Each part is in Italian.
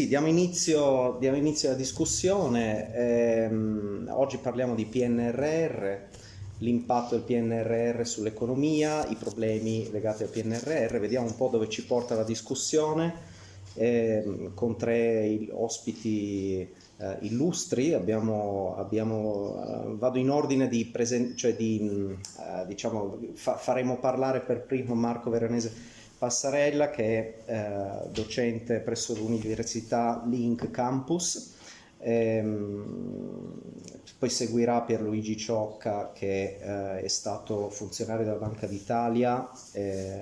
sì, diamo inizio, diamo inizio, alla discussione. Eh, oggi parliamo di PNRR, l'impatto del PNRR sull'economia, i problemi legati al PNRR. Vediamo un po' dove ci porta la discussione. Eh, con tre ospiti eh, illustri, abbiamo, abbiamo, uh, vado in ordine di cioè di, uh, diciamo, fa faremo parlare per primo Marco Veronese Passarella che è uh, docente presso l'Università Link Campus, ehm, poi seguirà Pierluigi Ciocca che è stato funzionario della Banca d'Italia e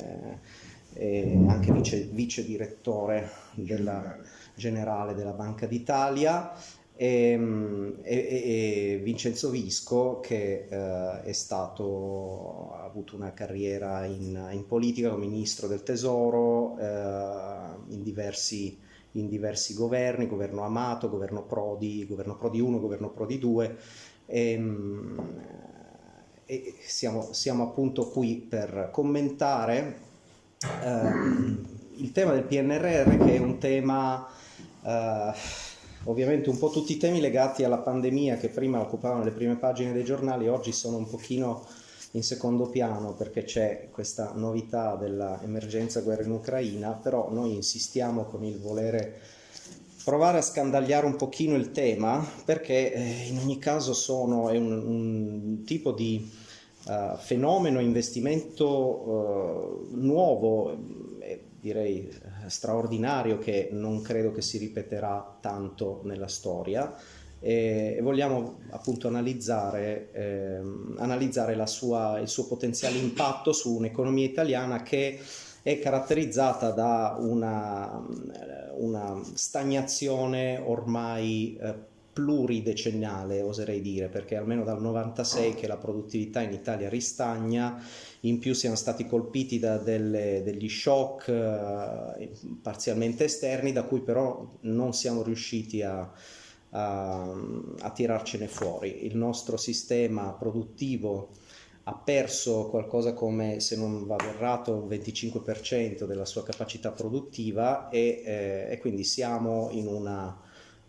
anche vice, vice direttore della generale della Banca d'Italia e, e, e, Vincenzo Visco che eh, è stato, ha avuto una carriera in, in politica come ministro del tesoro eh, in, diversi, in, diversi, governi, governo Amato, governo Prodi, governo Prodi 1, governo Prodi 2 e, e siamo, siamo, appunto qui per commentare eh, il tema del PNRR che è un tema Uh, ovviamente un po' tutti i temi legati alla pandemia che prima occupavano le prime pagine dei giornali oggi sono un pochino in secondo piano perché c'è questa novità dell'emergenza guerra in Ucraina, però noi insistiamo con il volere provare a scandagliare un pochino il tema perché eh, in ogni caso sono, è un, un tipo di uh, fenomeno, investimento uh, nuovo, eh, direi straordinario che non credo che si ripeterà tanto nella storia. E vogliamo appunto analizzare, eh, analizzare sua, il suo potenziale impatto su un'economia italiana che è caratterizzata da una, una stagnazione ormai eh, pluridecennale, oserei dire, perché almeno dal 96 che la produttività in Italia ristagna, in più siamo stati colpiti da delle, degli shock eh, parzialmente esterni, da cui però non siamo riusciti a, a, a tirarcene fuori. Il nostro sistema produttivo ha perso qualcosa come, se non vado errato, un 25% della sua capacità produttiva e, eh, e quindi siamo in una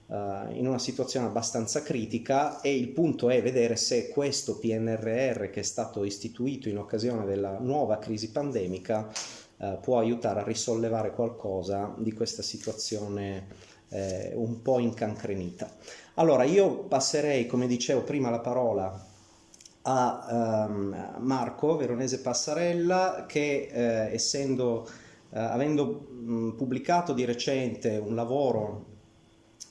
uh, in una situazione abbastanza critica e il punto è vedere se questo PNRR che è stato istituito in occasione della nuova crisi pandemica uh, può aiutare a risollevare qualcosa di questa situazione eh, un po' incancrenita. Allora io passerei, come dicevo prima, la parola a um, Marco Veronese Passarella che eh, essendo, eh, avendo mh, pubblicato di recente un lavoro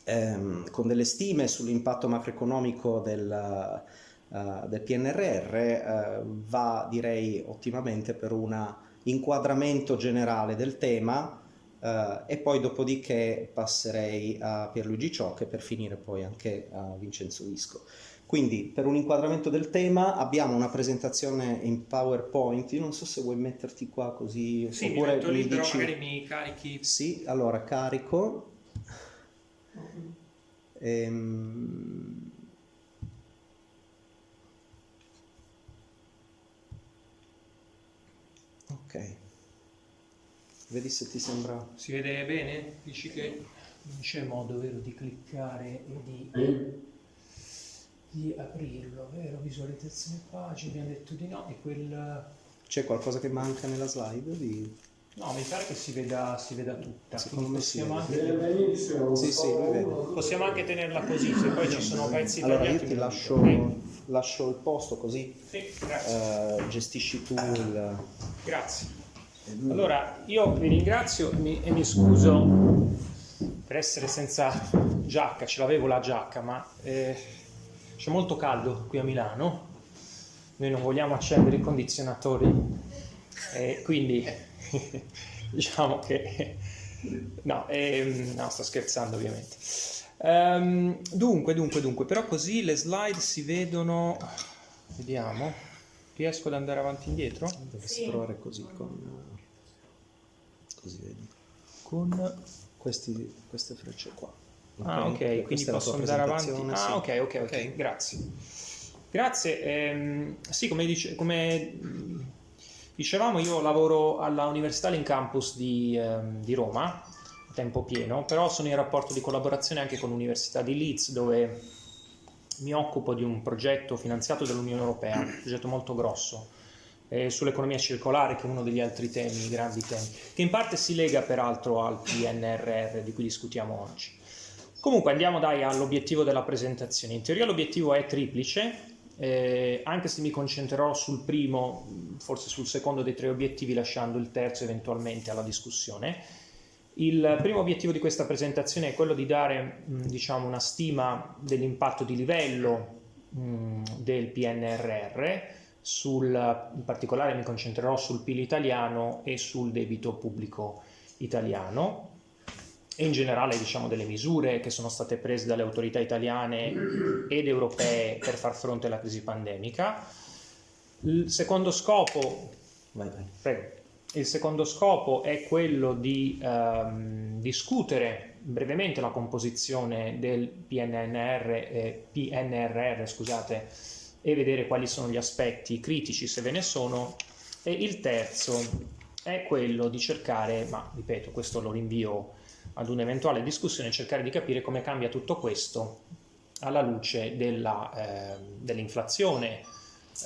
ehm, con delle stime sull'impatto macroeconomico del, uh, del PNRR uh, va direi ottimamente per un inquadramento generale del tema uh, e poi dopodiché passerei a Pierluigi Ciocche per finire poi anche a Vincenzo Visco. Quindi per un inquadramento del tema abbiamo una presentazione in PowerPoint, io non so se vuoi metterti qua così sì, oppure mi, mi dici... magari mi carichi. Sì, allora carico. Ehm... Ok. Vedi se ti sembra... Si vede bene? Dici che non c'è modo vero di cliccare e di, di aprirlo, vero? Visualizzazione pagina, abbiamo detto di no, e quel... C'è qualcosa che manca nella slide? Di... No, mi pare che si veda, si veda tutta. Secondo me possiamo sì. Anche... Sì, sì, possiamo anche tenerla così, se poi ci sono pezzi Allora io ti lascio, okay. lascio, il posto così sì, uh, gestisci tu il... Grazie. Allora, io vi ringrazio e mi, e mi scuso per essere senza giacca, ce l'avevo la giacca, ma eh, c'è molto caldo qui a Milano, noi non vogliamo accendere i condizionatori, eh, quindi diciamo che... No, ehm, no, sto scherzando ovviamente. Um, dunque, dunque, dunque, però così le slide si vedono... Vediamo. Riesco ad andare avanti e indietro? Dovresti sì. provare così con... Così vedi. Con... Questi, queste frecce qua. Ah, ok, quindi posso andare avanti. Ah, sì. ok, ok, ok, grazie. Grazie. Ehm, sì, come, dice, come Dicevamo, io lavoro alla Università in Campus di, eh, di Roma, tempo pieno, però sono in rapporto di collaborazione anche con l'Università di Leeds dove mi occupo di un progetto finanziato dall'Unione Europea, un progetto molto grosso eh, sull'economia circolare che è uno degli altri temi, grandi temi, che in parte si lega peraltro al PNRR di cui discutiamo oggi. Comunque andiamo dai all'obiettivo della presentazione. In teoria l'obiettivo è triplice, eh, anche se mi concentrerò sul primo, forse sul secondo dei tre obiettivi, lasciando il terzo eventualmente alla discussione. Il primo obiettivo di questa presentazione è quello di dare diciamo, una stima dell'impatto di livello del PNRR, sul, in particolare mi concentrerò sul PIL italiano e sul debito pubblico italiano e in generale diciamo, delle misure che sono state prese dalle autorità italiane ed europee per far fronte alla crisi pandemica. Il secondo scopo, vai, vai. Prego, il secondo scopo è quello di ehm, discutere brevemente la composizione del PNR, eh, PNRR scusate, e vedere quali sono gli aspetti critici, se ve ne sono. E il terzo è quello di cercare, ma ripeto, questo lo rinvio ad un'eventuale discussione cercare di capire come cambia tutto questo alla luce della, eh, dell'inflazione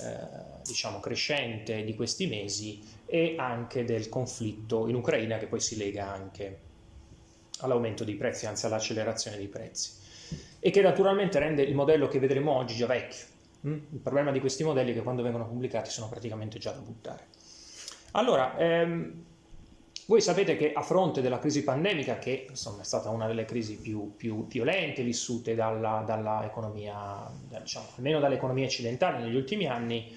eh, diciamo crescente di questi mesi e anche del conflitto in Ucraina che poi si lega anche all'aumento dei prezzi, anzi all'accelerazione dei prezzi e che naturalmente rende il modello che vedremo oggi già vecchio. Mm? Il problema di questi modelli è che quando vengono pubblicati sono praticamente già da buttare. Allora, ehm, voi sapete che a fronte della crisi pandemica, che insomma, è stata una delle crisi più, più violente vissute dalla, dalla economia, diciamo, almeno dall'economia occidentale negli ultimi anni,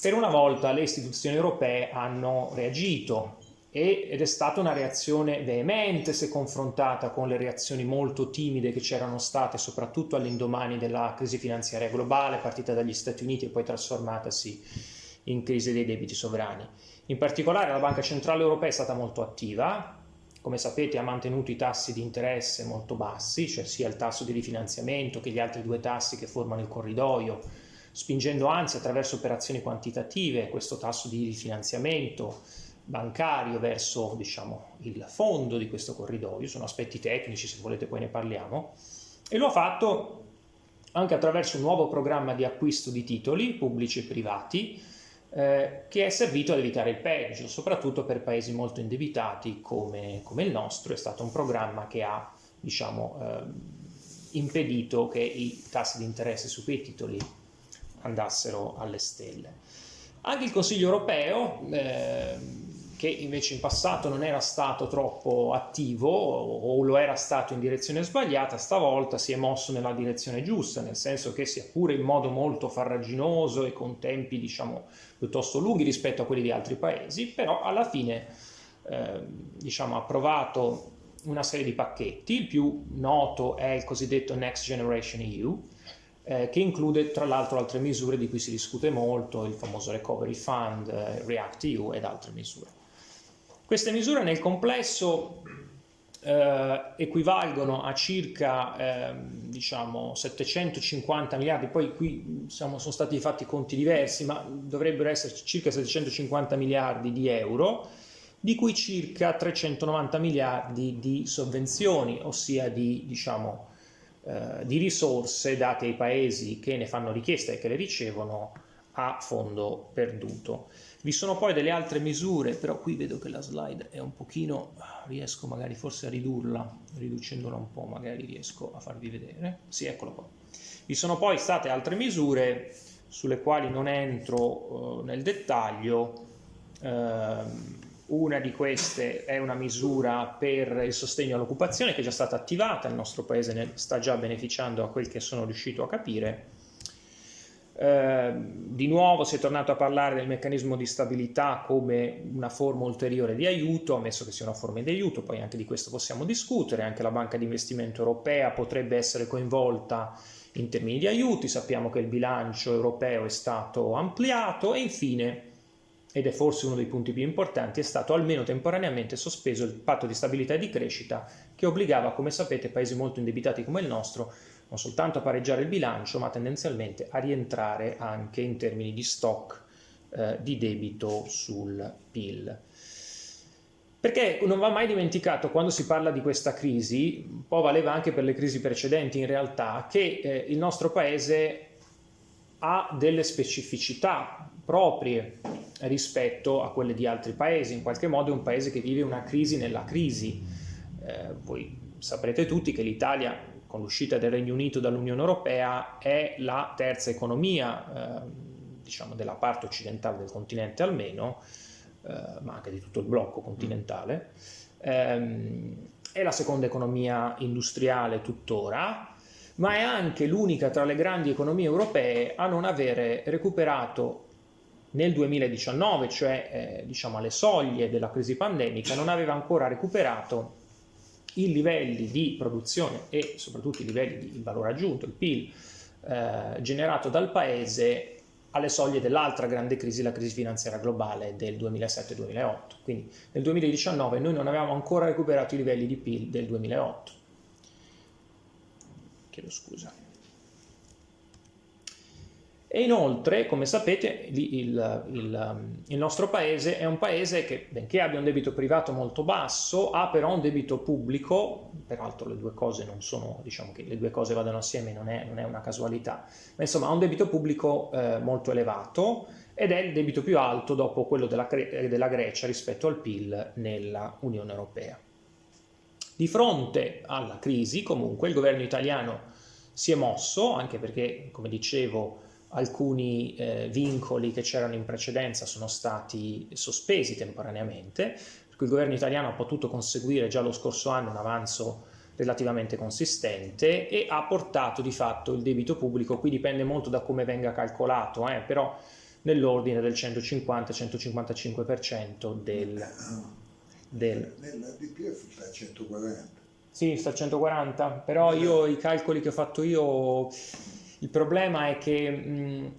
per una volta le istituzioni europee hanno reagito ed è stata una reazione veemente se confrontata con le reazioni molto timide che c'erano state soprattutto all'indomani della crisi finanziaria globale partita dagli Stati Uniti e poi trasformatasi in crisi dei debiti sovrani. In particolare la Banca Centrale Europea è stata molto attiva, come sapete ha mantenuto i tassi di interesse molto bassi, cioè sia il tasso di rifinanziamento che gli altri due tassi che formano il corridoio, spingendo anzi attraverso operazioni quantitative questo tasso di rifinanziamento bancario verso diciamo, il fondo di questo corridoio, sono aspetti tecnici, se volete poi ne parliamo, e lo ha fatto anche attraverso un nuovo programma di acquisto di titoli pubblici e privati, eh, che è servito ad evitare il peggio, soprattutto per paesi molto indebitati come, come il nostro. È stato un programma che ha diciamo, eh, impedito che i tassi di interesse su quei titoli andassero alle stelle. Anche il Consiglio europeo, eh, che invece in passato non era stato troppo attivo o lo era stato in direzione sbagliata, stavolta si è mosso nella direzione giusta, nel senso che sia pure in modo molto farraginoso e con tempi diciamo piuttosto lunghi rispetto a quelli di altri paesi, però alla fine eh, diciamo, ha approvato una serie di pacchetti, il più noto è il cosiddetto Next Generation EU, eh, che include tra l'altro altre misure di cui si discute molto, il famoso Recovery Fund, eh, React EU ed altre misure. Queste misure nel complesso eh, equivalgono a circa eh, diciamo 750 miliardi, poi qui siamo, sono stati fatti conti diversi, ma dovrebbero esserci circa 750 miliardi di euro, di cui circa 390 miliardi di sovvenzioni, ossia di, diciamo, eh, di risorse date ai paesi che ne fanno richiesta e che le ricevono a fondo perduto. Vi sono poi delle altre misure, però qui vedo che la slide è un pochino, riesco magari forse a ridurla, riducendola un po' magari riesco a farvi vedere. Sì, eccolo qua. Vi sono poi state altre misure sulle quali non entro uh, nel dettaglio. Uh, una di queste è una misura per il sostegno all'occupazione che è già stata attivata, il nostro paese ne sta già beneficiando a quel che sono riuscito a capire Ehm, di nuovo si è tornato a parlare del meccanismo di stabilità come una forma ulteriore di aiuto, ammesso che sia una forma di aiuto, poi anche di questo possiamo discutere, anche la banca di investimento europea potrebbe essere coinvolta in termini di aiuti, sappiamo che il bilancio europeo è stato ampliato e infine, ed è forse uno dei punti più importanti, è stato almeno temporaneamente sospeso il patto di stabilità e di crescita che obbligava, come sapete, paesi molto indebitati come il nostro non soltanto a pareggiare il bilancio, ma tendenzialmente a rientrare anche in termini di stock eh, di debito sul PIL. Perché non va mai dimenticato, quando si parla di questa crisi, un po' valeva anche per le crisi precedenti in realtà, che eh, il nostro paese ha delle specificità proprie rispetto a quelle di altri paesi, in qualche modo è un paese che vive una crisi nella crisi. Eh, voi saprete tutti che l'Italia, con l'uscita del Regno Unito dall'Unione Europea, è la terza economia, eh, diciamo della parte occidentale del continente almeno, eh, ma anche di tutto il blocco continentale, ehm, è la seconda economia industriale tuttora, ma è anche l'unica tra le grandi economie europee a non avere recuperato nel 2019, cioè eh, diciamo alle soglie della crisi pandemica, non aveva ancora recuperato i livelli di produzione e soprattutto i livelli di valore aggiunto, il PIL, eh, generato dal paese alle soglie dell'altra grande crisi, la crisi finanziaria globale del 2007-2008. Quindi nel 2019 noi non avevamo ancora recuperato i livelli di PIL del 2008. Chiedo scusa. E inoltre, come sapete, il, il, il, nostro paese è un paese che, benché abbia un debito privato molto basso, ha però un debito pubblico, peraltro le due cose non sono, diciamo che le due cose vadano assieme, non è, non è una casualità, ma insomma ha un debito pubblico eh, molto elevato ed è il debito più alto dopo quello della, della Grecia rispetto al PIL nella Unione Europea. Di fronte alla crisi, comunque, il governo italiano si è mosso, anche perché, come dicevo, alcuni eh, vincoli che c'erano in precedenza sono stati sospesi temporaneamente, per cui il governo italiano ha potuto conseguire già lo scorso anno un avanzo relativamente consistente e ha portato di fatto il debito pubblico, qui dipende molto da come venga calcolato, eh, però nell'ordine del 150-155% del, del... Nella DPF sta a 140. Sì, sta a 140, però io i calcoli che ho fatto io il problema è che, mh,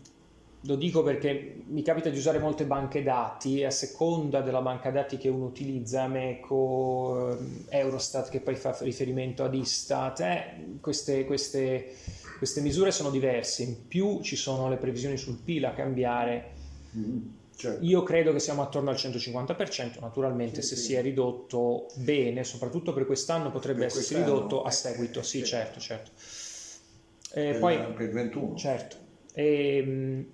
lo dico perché mi capita di usare molte banche dati e a seconda della banca dati che uno utilizza, Meco, Eurostat che poi fa riferimento ad Istat, eh, queste, queste, queste, misure sono diverse, in più ci sono le previsioni sul PIL a cambiare. Mm, certo. Io credo che siamo attorno al 150%, naturalmente sì, se sì. si è ridotto bene, soprattutto per quest'anno potrebbe per essersi ridotto a seguito, sì, certo, certo. Eh, per, poi, per il 21. Certo. E, ehm,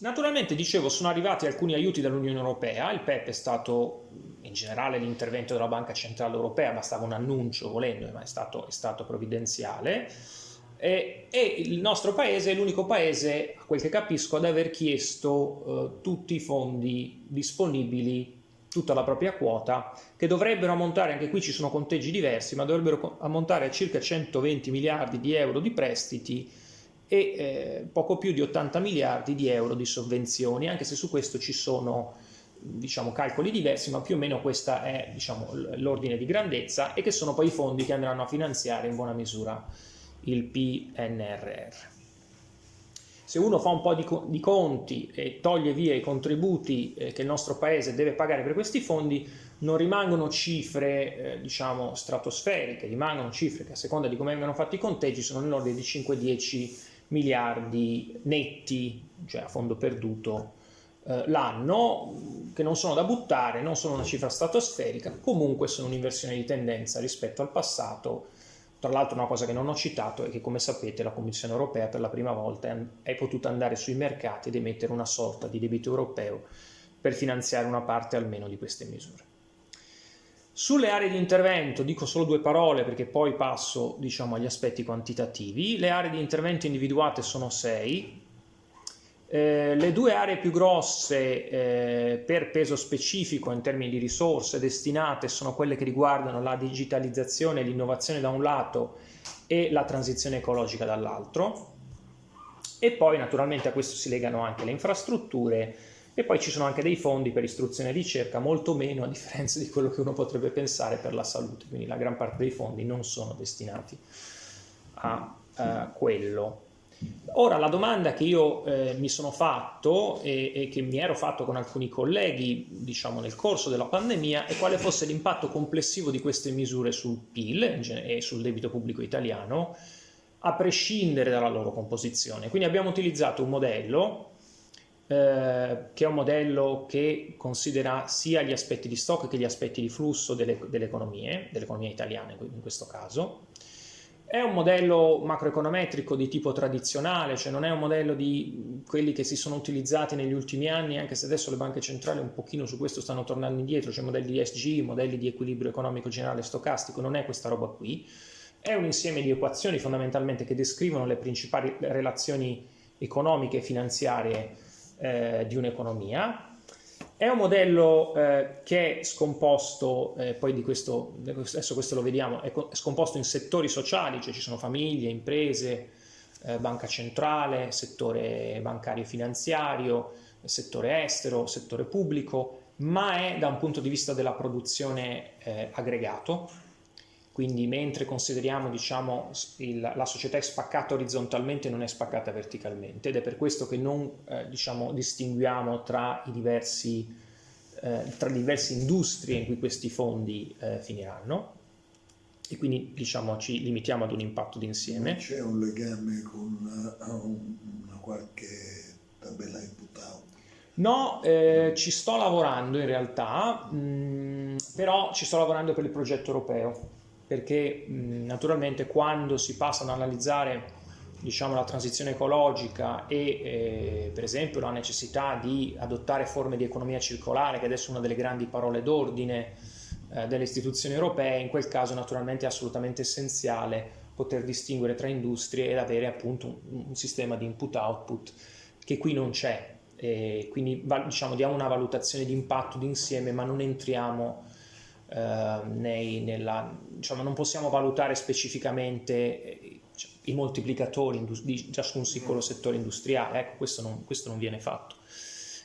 naturalmente, dicevo, sono arrivati alcuni aiuti dall'Unione Europea, il PEP è stato in generale l'intervento della Banca Centrale Europea, bastava un annuncio volendo, ma è stato, è stato provvidenziale. E, e, il nostro paese è l'unico paese, a quel che capisco, ad aver chiesto eh, tutti i fondi disponibili tutta la propria quota, che dovrebbero ammontare, anche qui ci sono conteggi diversi, ma dovrebbero ammontare a circa 120 miliardi di euro di prestiti e eh, poco più di 80 miliardi di euro di sovvenzioni, anche se su questo ci sono diciamo, calcoli diversi, ma più o meno questo è diciamo, l'ordine di grandezza e che sono poi i fondi che andranno a finanziare in buona misura il PNRR se uno fa un po' di, di conti e toglie via i contributi eh, che il nostro paese deve pagare per questi fondi, non rimangono cifre eh, diciamo stratosferiche, rimangono cifre che a seconda di come vengono fatti i conteggi sono nell'ordine di 5-10 miliardi netti, cioè a fondo perduto eh, l'anno, che non sono da buttare, non sono una cifra stratosferica, comunque sono un'inversione di tendenza rispetto al passato tra l'altro una cosa che non ho citato è che come sapete la Commissione europea per la prima volta è potuta andare sui mercati ed emettere una sorta di debito europeo per finanziare una parte almeno di queste misure. Sulle aree di intervento dico solo due parole perché poi passo diciamo, agli aspetti quantitativi. Le aree di intervento individuate sono sei, eh, le due aree più grosse eh, per peso specifico in termini di risorse destinate sono quelle che riguardano la digitalizzazione e l'innovazione da un lato e la transizione ecologica dall'altro e poi naturalmente a questo si legano anche le infrastrutture e poi ci sono anche dei fondi per istruzione e ricerca, molto meno a differenza di quello che uno potrebbe pensare per la salute, quindi la gran parte dei fondi non sono destinati a uh, quello. Ora la domanda che io eh, mi sono fatto e, e, che mi ero fatto con alcuni colleghi diciamo nel corso della pandemia è quale fosse l'impatto complessivo di queste misure sul PIL e sul debito pubblico italiano a prescindere dalla loro composizione. Quindi abbiamo utilizzato un modello eh, che è un modello che considera sia gli aspetti di stock che gli aspetti di flusso delle, delle economie, dell'economia italiana in questo caso. È un modello macroeconometrico di tipo tradizionale, cioè non è un modello di quelli che si sono utilizzati negli ultimi anni, anche se adesso le banche centrali un pochino su questo stanno tornando indietro, cioè modelli di SG, modelli di equilibrio economico generale stocastico, non è questa roba qui. È un insieme di equazioni fondamentalmente che descrivono le principali relazioni economiche e finanziarie eh, di un'economia. È un modello eh, che è scomposto, eh, poi di questo, adesso questo lo vediamo, è scomposto in settori sociali, cioè ci sono famiglie, imprese, eh, banca centrale, settore bancario e finanziario, settore estero, settore pubblico, ma è da un punto di vista della produzione eh, aggregato, quindi mentre consideriamo diciamo, il, la società è spaccata orizzontalmente non è spaccata verticalmente ed è per questo che non eh, diciamo, distinguiamo tra i diversi eh, tra le diverse industrie in cui questi fondi eh, finiranno e quindi diciamo, ci limitiamo ad un impatto d'insieme. C'è un legame con uh, una qualche tabella input out? No, eh, ci sto lavorando in realtà, mh, mm, però ci sto lavorando per il progetto europeo perché naturalmente quando si passa ad analizzare diciamo, la transizione ecologica e eh, per esempio la necessità di adottare forme di economia circolare, che adesso è una delle grandi parole d'ordine eh, delle istituzioni europee, in quel caso naturalmente è assolutamente essenziale poter distinguere tra industrie ed avere appunto un, un sistema di input-output che qui non c'è. quindi diciamo, diamo una valutazione di impatto d'insieme ma non entriamo eh, nei, nella, diciamo, non possiamo valutare specificamente eh, i moltiplicatori di ciascun singolo settore industriale, ecco questo non, questo non viene fatto.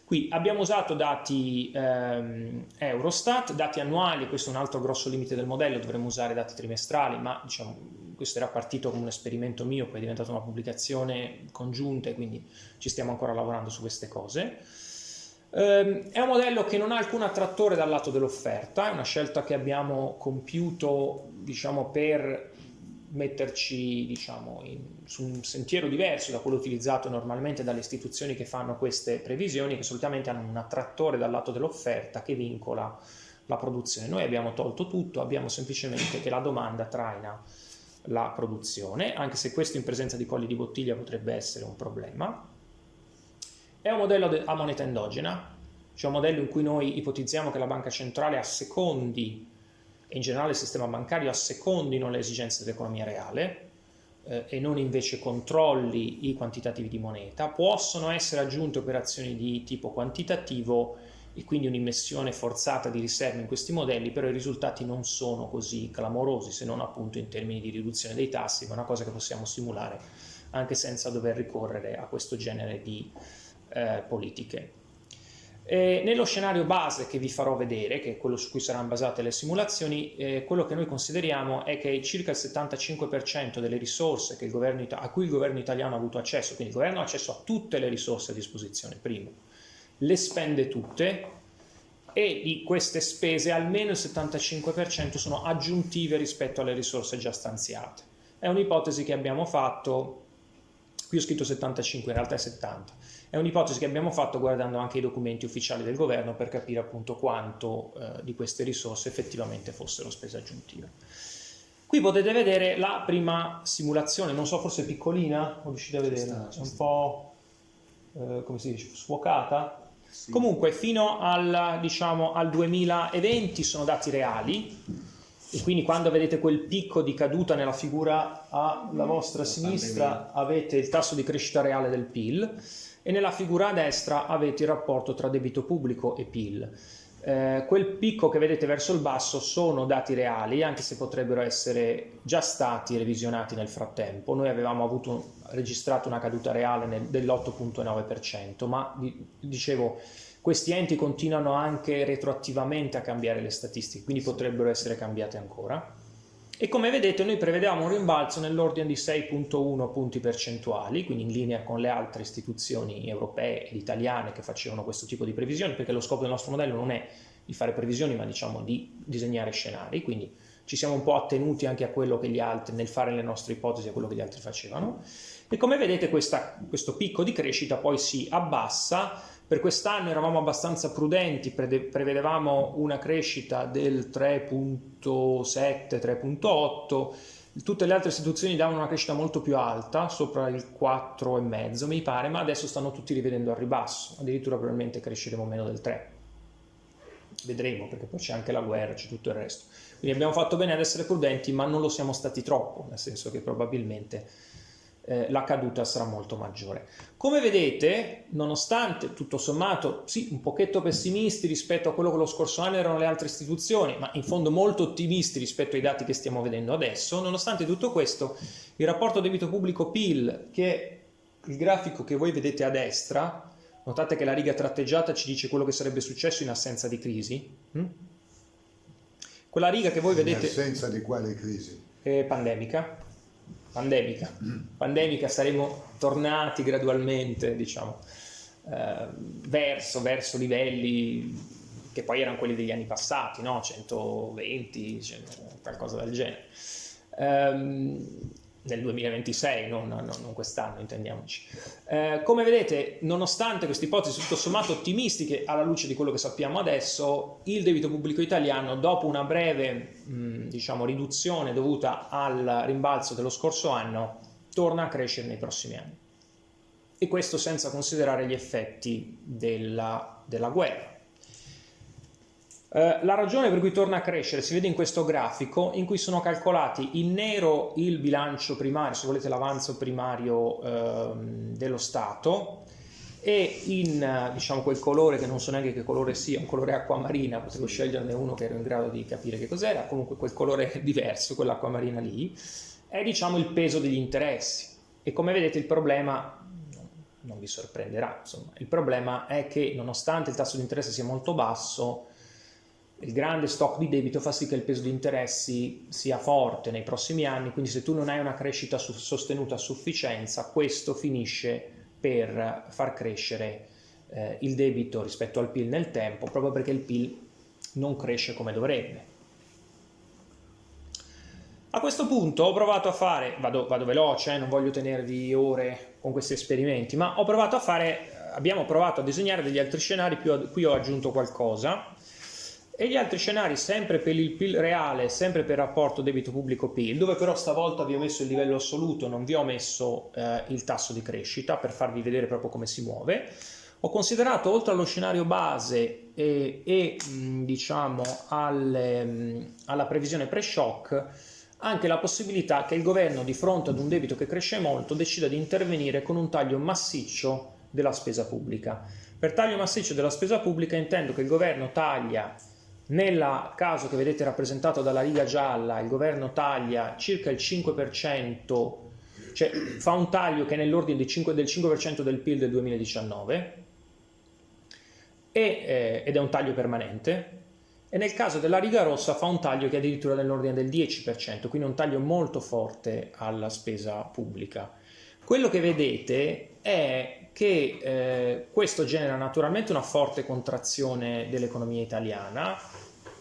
Qui abbiamo usato dati ehm, Eurostat, dati annuali, questo è un altro grosso limite del modello, dovremmo usare dati trimestrali, ma diciamo, questo era partito come un esperimento mio, poi è diventata una pubblicazione congiunta quindi ci stiamo ancora lavorando su queste cose. Ehm, è un modello che non ha alcun attrattore dal lato dell'offerta, è una scelta che abbiamo compiuto diciamo, per metterci diciamo, in, su un sentiero diverso da quello utilizzato normalmente dalle istituzioni che fanno queste previsioni, che solitamente hanno un attrattore dal lato dell'offerta che vincola la produzione. Noi abbiamo tolto tutto, abbiamo semplicemente che la domanda traina la produzione, anche se questo in presenza di colli di bottiglia potrebbe essere un problema. È un modello a moneta endogena, cioè un modello in cui noi ipotizziamo che la banca centrale assecondi e in generale il sistema bancario assecondino le esigenze dell'economia reale eh, e non invece controlli i quantitativi di moneta. Possono essere aggiunte operazioni di tipo quantitativo e quindi un'immissione forzata di riserve in questi modelli, però i risultati non sono così clamorosi, se non appunto in termini di riduzione dei tassi, ma è una cosa che possiamo simulare anche senza dover ricorrere a questo genere di eh, politiche. E nello scenario base che vi farò vedere, che è quello su cui saranno basate le simulazioni, eh, quello che noi consideriamo è che circa il 75% delle risorse governo, a cui il governo italiano ha avuto accesso, quindi il governo ha accesso a tutte le risorse a disposizione, primo, le spende tutte e di queste spese almeno il 75% sono aggiuntive rispetto alle risorse già stanziate. È un'ipotesi che abbiamo fatto, qui ho scritto 75, in realtà è 70 è un'ipotesi che abbiamo fatto guardando anche i documenti ufficiali del governo per capire appunto quanto eh, di queste risorse effettivamente fossero spese aggiuntive. Qui potete vedere la prima simulazione, non so, forse piccolina, o riuscite a vedere? È un po', eh, come si dice, sfuocata. Sì. Comunque fino al, diciamo, al 2020 sono dati reali, e quindi quando vedete quel picco di caduta nella figura alla vostra sinistra avete il tasso di crescita reale del PIL e nella figura a destra avete il rapporto tra debito pubblico e PIL. Eh, quel picco che vedete verso il basso sono dati reali, anche se potrebbero essere già stati revisionati nel frattempo. Noi avevamo avuto, registrato una caduta reale dell'8.9%, ma dicevo, questi enti continuano anche retroattivamente a cambiare le statistiche, quindi potrebbero essere cambiate ancora e come vedete noi prevedevamo un rimbalzo nell'ordine di 6.1 punti percentuali, quindi in linea con le altre istituzioni europee ed italiane che facevano questo tipo di previsioni, perché lo scopo del nostro modello non è di fare previsioni, ma diciamo di disegnare scenari, quindi ci siamo un po' attenuti anche a quello che gli altri, nel fare le nostre ipotesi, a quello che gli altri facevano. E come vedete questa, questo picco di crescita poi si abbassa Per quest'anno eravamo abbastanza prudenti, prevedevamo una crescita del 3.7-3.8, tutte le altre istituzioni davano una crescita molto più alta, sopra il 4,5 mi pare, ma adesso stanno tutti rivedendo al ribasso, addirittura probabilmente cresceremo meno del 3. Vedremo, perché poi c'è anche la guerra, c'è tutto il resto. Quindi abbiamo fatto bene ad essere prudenti, ma non lo siamo stati troppo, nel senso che probabilmente eh, la caduta sarà molto maggiore. Come vedete, nonostante tutto sommato, sì, un pochetto pessimisti rispetto a quello che lo scorso anno erano le altre istituzioni, ma in fondo molto ottimisti rispetto ai dati che stiamo vedendo adesso, nonostante tutto questo, il rapporto debito pubblico PIL, che è il grafico che voi vedete a destra, notate che la riga tratteggiata ci dice quello che sarebbe successo in assenza di crisi, hm? quella riga che voi vedete... In assenza di quale crisi? Pandemica pandemica. Pandemica saremo tornati gradualmente, diciamo, eh, verso, verso livelli che poi erano quelli degli anni passati, no? 120, 100, qualcosa del genere. Um, nel 2026, non, non, non quest'anno, intendiamoci. Eh, come vedete, nonostante queste ipotesi tutto sommato ottimistiche alla luce di quello che sappiamo adesso, il debito pubblico italiano, dopo una breve mh, diciamo, riduzione dovuta al rimbalzo dello scorso anno, torna a crescere nei prossimi anni. E questo senza considerare gli effetti della, della guerra. Eh, la ragione per cui torna a crescere si vede in questo grafico in cui sono calcolati in nero il bilancio primario, se volete l'avanzo primario eh, dello Stato e in diciamo, quel colore che non so neanche che colore sia, un colore acquamarina, potevo sceglierne uno che ero in grado di capire che cos'era, comunque quel colore diverso, quell'acquamarina lì, è diciamo il peso degli interessi. E come vedete il problema non vi sorprenderà, insomma, il problema è che nonostante il tasso di interesse sia molto basso, il grande stock di debito fa sì che il peso di interessi sia forte nei prossimi anni, quindi se tu non hai una crescita sostenuta a sufficienza, questo finisce per far crescere eh, il debito rispetto al PIL nel tempo, proprio perché il PIL non cresce come dovrebbe. A questo punto ho provato a fare, vado, vado veloce, eh, non voglio tenervi ore con questi esperimenti, ma ho provato a fare, abbiamo provato a disegnare degli altri scenari, qui ho aggiunto qualcosa, e gli altri scenari sempre per il PIL reale, sempre per rapporto debito pubblico-PIL, dove però stavolta vi ho messo il livello assoluto, non vi ho messo eh, il tasso di crescita per farvi vedere proprio come si muove. Ho considerato oltre allo scenario base e, e mh, diciamo alle, mh, alla previsione pre-shock anche la possibilità che il governo di fronte ad un debito che cresce molto decida di intervenire con un taglio massiccio della spesa pubblica. Per taglio massiccio della spesa pubblica intendo che il governo taglia nel caso che vedete rappresentato dalla riga gialla, il governo taglia circa il 5%, cioè fa un taglio che è nell'ordine del 5% del PIL del 2019 e, eh, ed è un taglio permanente e nel caso della riga rossa fa un taglio che è addirittura nell'ordine del 10%, quindi un taglio molto forte alla spesa pubblica. Quello che vedete è che eh, questo genera naturalmente una forte contrazione dell'economia italiana,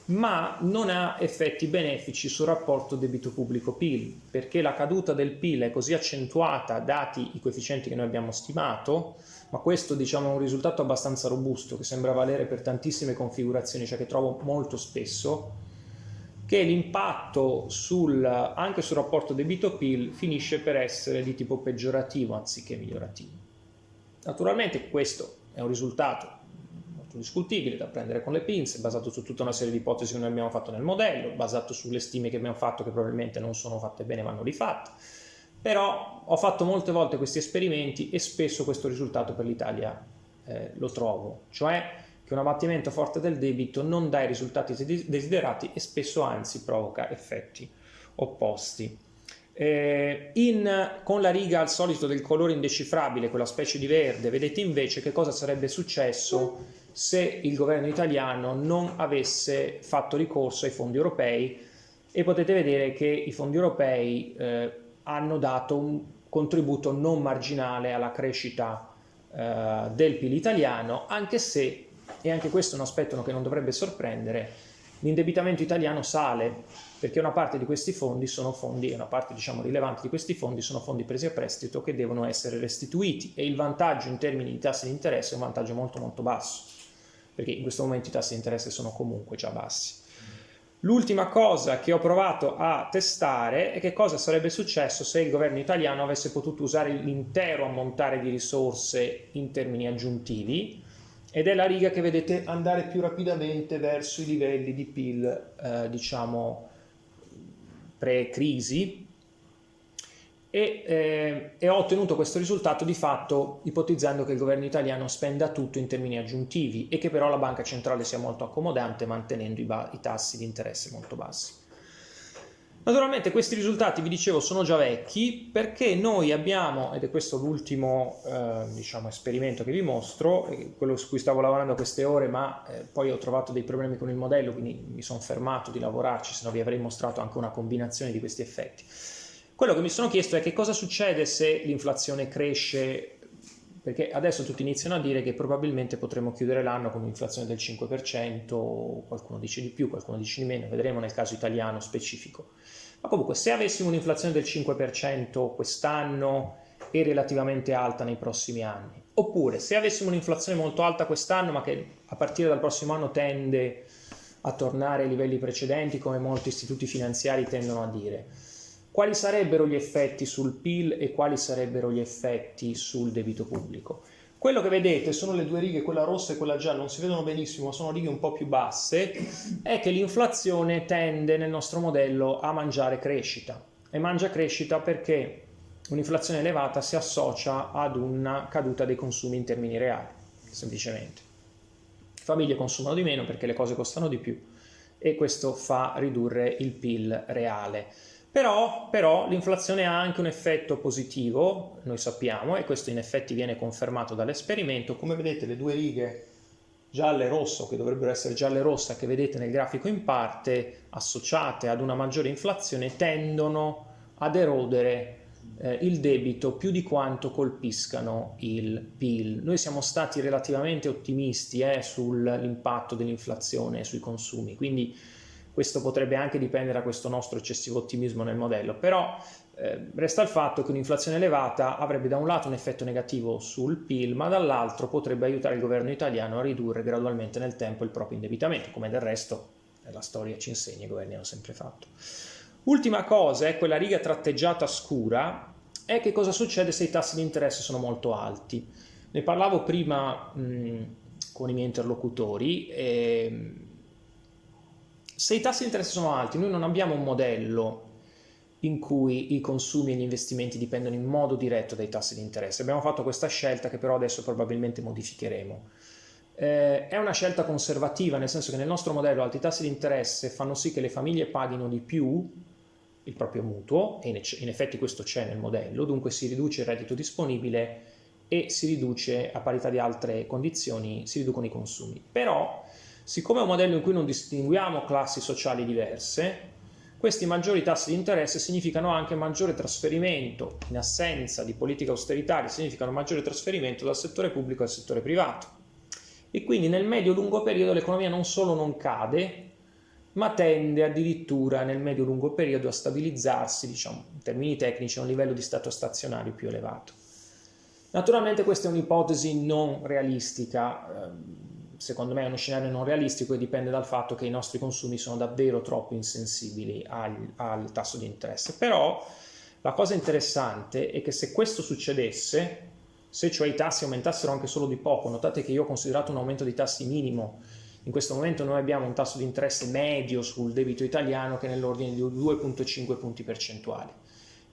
ma non ha effetti benefici sul rapporto debito pubblico-PIL, perché la caduta del PIL è così accentuata, dati i coefficienti che noi abbiamo stimato, ma questo diciamo, è un risultato abbastanza robusto, che sembra valere per tantissime configurazioni, cioè che trovo molto spesso, che l'impatto anche sul rapporto debito-PIL finisce per essere di tipo peggiorativo anziché migliorativo. Naturalmente questo è un risultato discutibile da prendere con le pinze, basato su tutta una serie di ipotesi che noi abbiamo fatto nel modello, basato sulle stime che abbiamo fatto che probabilmente non sono fatte bene, vanno rifatte. Però ho fatto molte volte questi esperimenti e spesso questo risultato per l'Italia eh, lo trovo, cioè che un abbattimento forte del debito non dà i risultati desiderati e spesso anzi provoca effetti opposti. Eh, in, con la riga al solito del colore indecifrabile, quella specie di verde, vedete invece che cosa sarebbe successo se il governo italiano non avesse fatto ricorso ai fondi europei. E potete vedere che i fondi europei eh, hanno dato un contributo non marginale alla crescita eh, del PIL italiano, anche se, e anche questo è un aspetto che non dovrebbe sorprendere, l'indebitamento italiano sale perché una parte di questi fondi sono fondi, una parte diciamo rilevante di questi fondi sono fondi presi a prestito che devono essere restituiti e il vantaggio in termini di tassi di interesse è un vantaggio molto molto basso, perché in questo momento i tassi di interesse sono comunque già bassi. L'ultima cosa che ho provato a testare è che cosa sarebbe successo se il governo italiano avesse potuto usare l'intero ammontare di risorse in termini aggiuntivi ed è la riga che vedete andare più rapidamente verso i livelli di PIL, eh, diciamo, pre-crisi, e, eh, e, ho ottenuto questo risultato di fatto ipotizzando che il governo italiano spenda tutto in termini aggiuntivi e che però la banca centrale sia molto accomodante mantenendo i, i tassi di interesse molto bassi. Naturalmente questi risultati, vi dicevo, sono già vecchi perché noi abbiamo, ed è questo l'ultimo eh, diciamo, esperimento che vi mostro, quello su cui stavo lavorando queste ore, ma eh, poi ho trovato dei problemi con il modello, quindi mi sono fermato di lavorarci, se no vi avrei mostrato anche una combinazione di questi effetti. Quello che mi sono chiesto è che cosa succede se l'inflazione cresce, perché adesso tutti iniziano a dire che probabilmente potremo chiudere l'anno con un'inflazione del 5%, qualcuno dice di più, qualcuno dice di meno, vedremo nel caso italiano specifico. Ma comunque se avessimo un'inflazione del 5% quest'anno e relativamente alta nei prossimi anni, oppure se avessimo un'inflazione molto alta quest'anno ma che a partire dal prossimo anno tende a tornare ai livelli precedenti come molti istituti finanziari tendono a dire, quali sarebbero gli effetti sul PIL e quali sarebbero gli effetti sul debito pubblico. Quello che vedete sono le due righe, quella rossa e quella gialla, non si vedono benissimo, ma sono righe un po' più basse, è che l'inflazione tende nel nostro modello a mangiare crescita. E mangia crescita perché un'inflazione elevata si associa ad una caduta dei consumi in termini reali, semplicemente. Le famiglie consumano di meno perché le cose costano di più e questo fa ridurre il PIL reale. Però, però l'inflazione ha anche un effetto positivo, noi sappiamo, e questo in effetti viene confermato dall'esperimento. Come vedete le due righe gialle e rosso, che dovrebbero essere gialle e rossa, che vedete nel grafico in parte, associate ad una maggiore inflazione, tendono ad erodere eh, il debito più di quanto colpiscano il PIL. Noi siamo stati relativamente ottimisti eh, sull'impatto dell'inflazione sui consumi, quindi questo potrebbe anche dipendere da questo nostro eccessivo ottimismo nel modello, però eh, resta il fatto che un'inflazione elevata avrebbe da un lato un effetto negativo sul PIL, ma dall'altro potrebbe aiutare il governo italiano a ridurre gradualmente nel tempo il proprio indebitamento, come del resto la storia ci insegna, i governi hanno sempre fatto. Ultima cosa è quella riga tratteggiata scura, è che cosa succede se i tassi di interesse sono molto alti. Ne parlavo prima mh, con i miei interlocutori e se i tassi di interesse sono alti, noi non abbiamo un modello in cui i consumi e gli investimenti dipendono in modo diretto dai tassi di interesse. Abbiamo fatto questa scelta che però adesso probabilmente modificheremo. Eh, è una scelta conservativa, nel senso che nel nostro modello alti tassi di interesse fanno sì che le famiglie paghino di più il proprio mutuo, e in effetti questo c'è nel modello, dunque si riduce il reddito disponibile e si riduce, a parità di altre condizioni, si riducono i consumi. Però Siccome è un modello in cui non distinguiamo classi sociali diverse, questi maggiori tassi di interesse significano anche maggiore trasferimento, in assenza di politica austeritaria, significano maggiore trasferimento dal settore pubblico al settore privato. E quindi nel medio-lungo periodo l'economia non solo non cade, ma tende addirittura nel medio-lungo periodo a stabilizzarsi, diciamo, in termini tecnici, a un livello di stato stazionario più elevato. Naturalmente questa è un'ipotesi non realistica, ehm, secondo me è uno scenario non realistico e dipende dal fatto che i nostri consumi sono davvero troppo insensibili al, al tasso di interesse. Però la cosa interessante è che se questo succedesse, se cioè i tassi aumentassero anche solo di poco, notate che io ho considerato un aumento dei tassi minimo, in questo momento noi abbiamo un tasso di interesse medio sul debito italiano che è nell'ordine di 2,5 punti percentuali.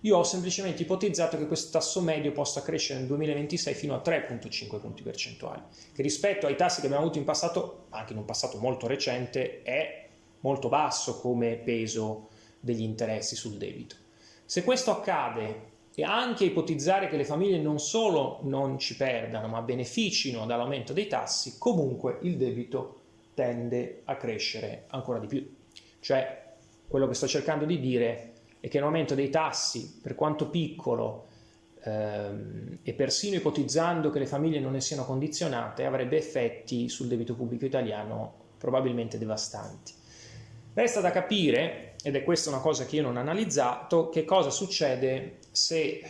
Io ho semplicemente ipotizzato che questo tasso medio possa crescere nel 2026 fino a 3,5 punti percentuali, che rispetto ai tassi che abbiamo avuto in passato, anche in un passato molto recente, è molto basso come peso degli interessi sul debito. Se questo accade e anche ipotizzare che le famiglie non solo non ci perdano, ma beneficino dall'aumento dei tassi, comunque il debito tende a crescere ancora di più. Cioè, quello che sto cercando di dire e che un aumento dei tassi, per quanto piccolo, ehm, e persino ipotizzando che le famiglie non ne siano condizionate, avrebbe effetti sul debito pubblico italiano probabilmente devastanti. Resta da capire, ed è questa una cosa che io non ho analizzato, che cosa succede se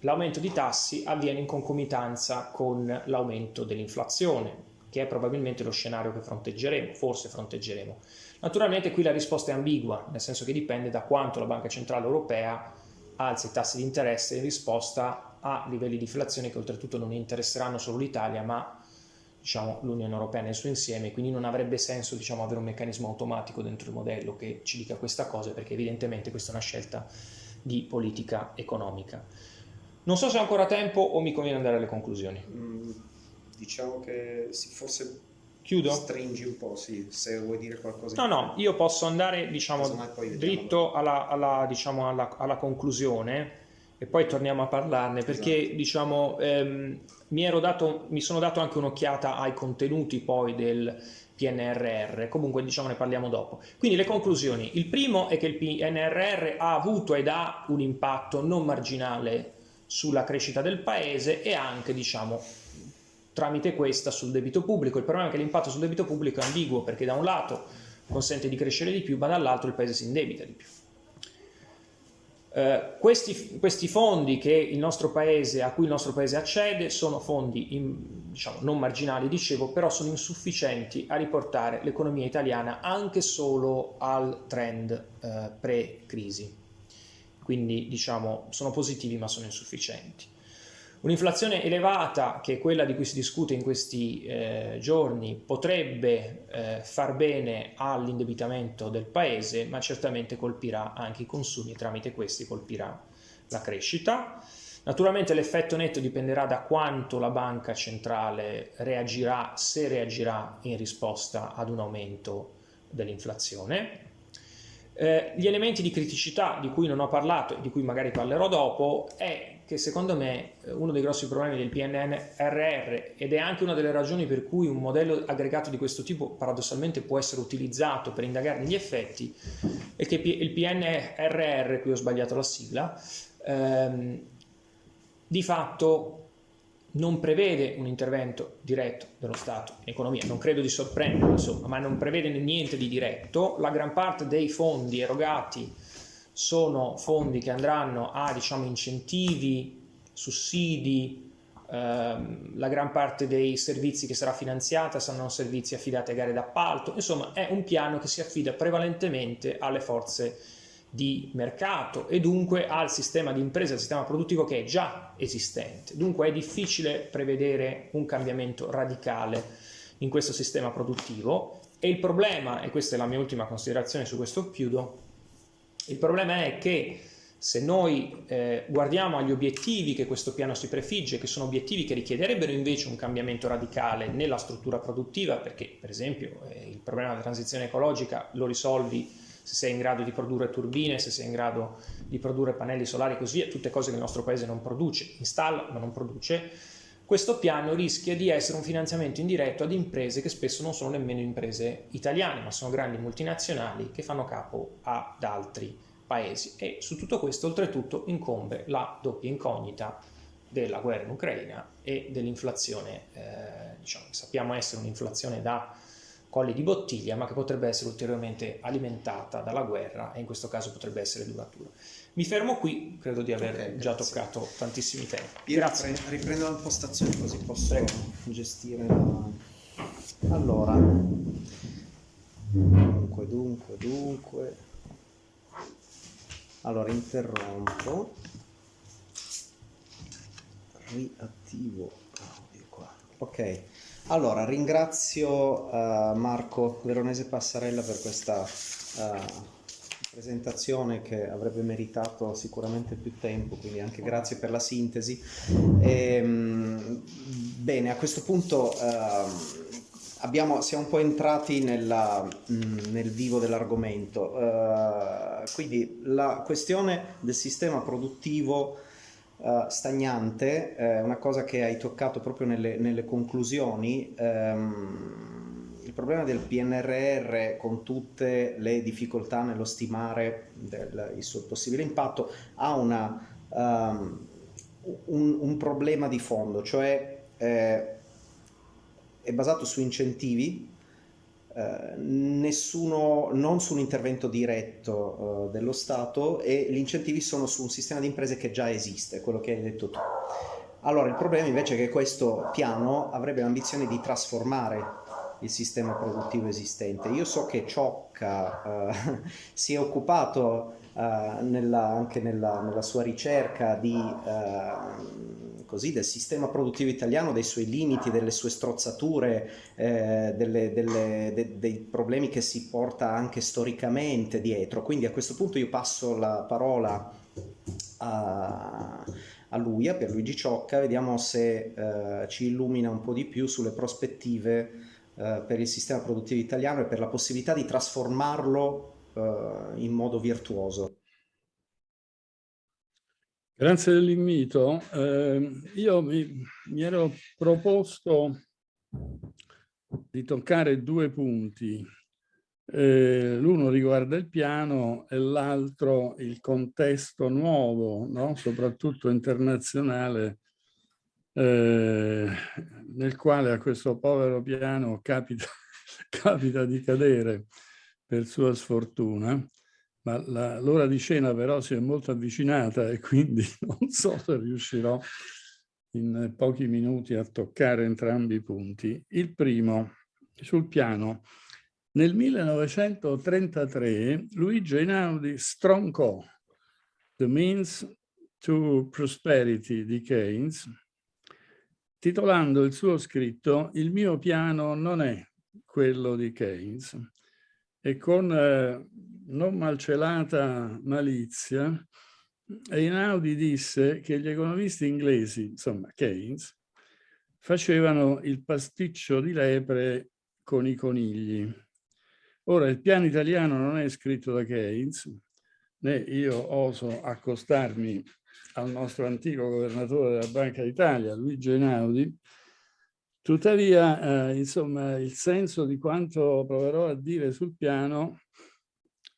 l'aumento di tassi avviene in concomitanza con l'aumento dell'inflazione, che è probabilmente lo scenario che fronteggeremo, forse fronteggeremo. Naturalmente qui la risposta è ambigua, nel senso che dipende da quanto la Banca Centrale Europea alza i tassi di interesse in risposta a livelli di inflazione che oltretutto non interesseranno solo l'Italia, ma diciamo, l'Unione Europea nel suo insieme, quindi non avrebbe senso diciamo, avere un meccanismo automatico dentro il modello che ci dica questa cosa, perché evidentemente questa è una scelta di politica economica. Non so se ho ancora tempo o mi conviene andare alle conclusioni. Mm, diciamo che forse Chiudo? Stringi un po', sì, se vuoi dire qualcosa. No, no, io posso andare, diciamo, dritto alla, alla, diciamo, alla, alla conclusione e poi torniamo a parlarne perché esatto. diciamo ehm, mi, dato, mi, sono dato anche un'occhiata ai contenuti poi del PNRR, comunque diciamo ne parliamo dopo. Quindi le conclusioni, il primo è che il PNRR ha avuto ed ha un impatto non marginale sulla crescita del paese e anche diciamo tramite questa sul debito pubblico. Il problema è che l'impatto sul debito pubblico è ambiguo perché da un lato consente di crescere di più ma dall'altro il paese si indebita di più. Eh, questi, questi, fondi paese, a cui il nostro paese accede sono fondi in, diciamo, non marginali, dicevo, però sono insufficienti a riportare l'economia italiana anche solo al trend eh, pre-crisi. Quindi diciamo, sono positivi ma sono insufficienti. Un'inflazione elevata, che è quella di cui si discute in questi eh, giorni, potrebbe eh, far bene all'indebitamento del paese, ma certamente colpirà anche i consumi e tramite questi colpirà la crescita. Naturalmente l'effetto netto dipenderà da quanto la banca centrale reagirà, se reagirà in risposta ad un aumento dell'inflazione. Eh, gli elementi di criticità di cui non ho parlato e di cui magari parlerò dopo è che secondo me eh, uno dei grossi problemi del PNRR ed è anche una delle ragioni per cui un modello aggregato di questo tipo paradossalmente può essere utilizzato per indagarne gli effetti è che il PNRR, qui ho sbagliato la sigla, ehm, di fatto non prevede un intervento diretto dello Stato in economia, non credo di sorprenderlo insomma, ma non prevede niente di diretto, la gran parte dei fondi erogati sono fondi che andranno a diciamo, incentivi, sussidi, ehm, la gran parte dei servizi che sarà finanziata saranno servizi affidati a gare d'appalto, insomma è un piano che si affida prevalentemente alle forze di mercato e dunque al sistema di impresa, al sistema produttivo che è già esistente. Dunque è difficile prevedere un cambiamento radicale in questo sistema produttivo e il problema, e questa è la mia ultima considerazione su questo chiudo, il problema è che se noi eh, guardiamo agli obiettivi che questo piano si prefigge, che sono obiettivi che richiederebbero invece un cambiamento radicale nella struttura produttiva, perché per esempio eh, il problema della transizione ecologica lo risolvi se sei in grado di produrre turbine, se sei in grado di produrre pannelli solari e così via, tutte cose che il nostro paese non produce, installa ma non produce, questo piano rischia di essere un finanziamento indiretto ad imprese che spesso non sono nemmeno imprese italiane, ma sono grandi multinazionali che fanno capo ad altri paesi. E su tutto questo, oltretutto, incombe la doppia incognita della guerra in Ucraina e dell'inflazione, eh, diciamo, sappiamo essere un'inflazione da colli di bottiglia, ma che potrebbe essere ulteriormente alimentata dalla guerra e in questo caso potrebbe essere duratura. Mi fermo qui, credo di aver okay, già toccato tantissimi temi. Io grazie. riprendo la postazione così posso Prego. gestire la... Allora, dunque, dunque, dunque... Allora, interrompo, riattivo qua. Ok. Allora, ringrazio uh, Marco Veronese Passarella per questa uh, presentazione che avrebbe meritato sicuramente più tempo, quindi anche grazie per la sintesi. E, um, bene, a questo punto uh, abbiamo, siamo un po' entrati nella, mh, nel vivo dell'argomento, quindi la questione del sistema produttivo uh, stagnante, eh, una cosa che hai toccato proprio nelle, nelle conclusioni, ehm, il problema del PNRR con tutte le difficoltà nello stimare del, il suo possibile impatto ha una, um, un, un, problema di fondo, cioè eh, è basato su incentivi eh, nessuno, non su un intervento diretto uh, dello Stato e gli incentivi sono su un sistema di imprese che già esiste, quello che hai detto tu. Allora il problema invece è che questo piano avrebbe l'ambizione di trasformare il sistema produttivo esistente. Io so che Ciocca uh, si è occupato nella, anche nella, nella, sua ricerca di così, del sistema produttivo italiano, dei suoi limiti, delle sue strozzature, eh, delle, delle, de, dei problemi che si porta anche storicamente dietro. Quindi a questo punto io passo la parola a, a lui, a Pierluigi Ciocca, vediamo se eh, ci illumina un po' di più sulle prospettive eh, per il sistema produttivo italiano e per la possibilità di trasformarlo eh, in modo virtuoso. Grazie dell'invito. Eh, io mi, mi, ero proposto di toccare due punti. Eh, L'uno riguarda il piano e l'altro il contesto nuovo, no? soprattutto internazionale, eh, nel quale a questo povero piano capita, capita di cadere per sua sfortuna ma l'ora di cena però si è molto avvicinata e quindi non so se riuscirò in pochi minuti a toccare entrambi i punti. Il primo, sul piano, nel 1933 Luigi Einaudi stroncò The Means to Prosperity di Keynes, titolando il suo scritto Il mio piano non è quello di Keynes e con eh, non malcelata malizia, Einaudi disse che gli economisti inglesi, insomma Keynes, facevano il pasticcio di lepre con i conigli. Ora, il piano italiano non è scritto da Keynes, né io oso accostarmi al nostro antico governatore della Banca d'Italia, Luigi Einaudi, tuttavia, eh, insomma, il senso di quanto proverò a dire sul piano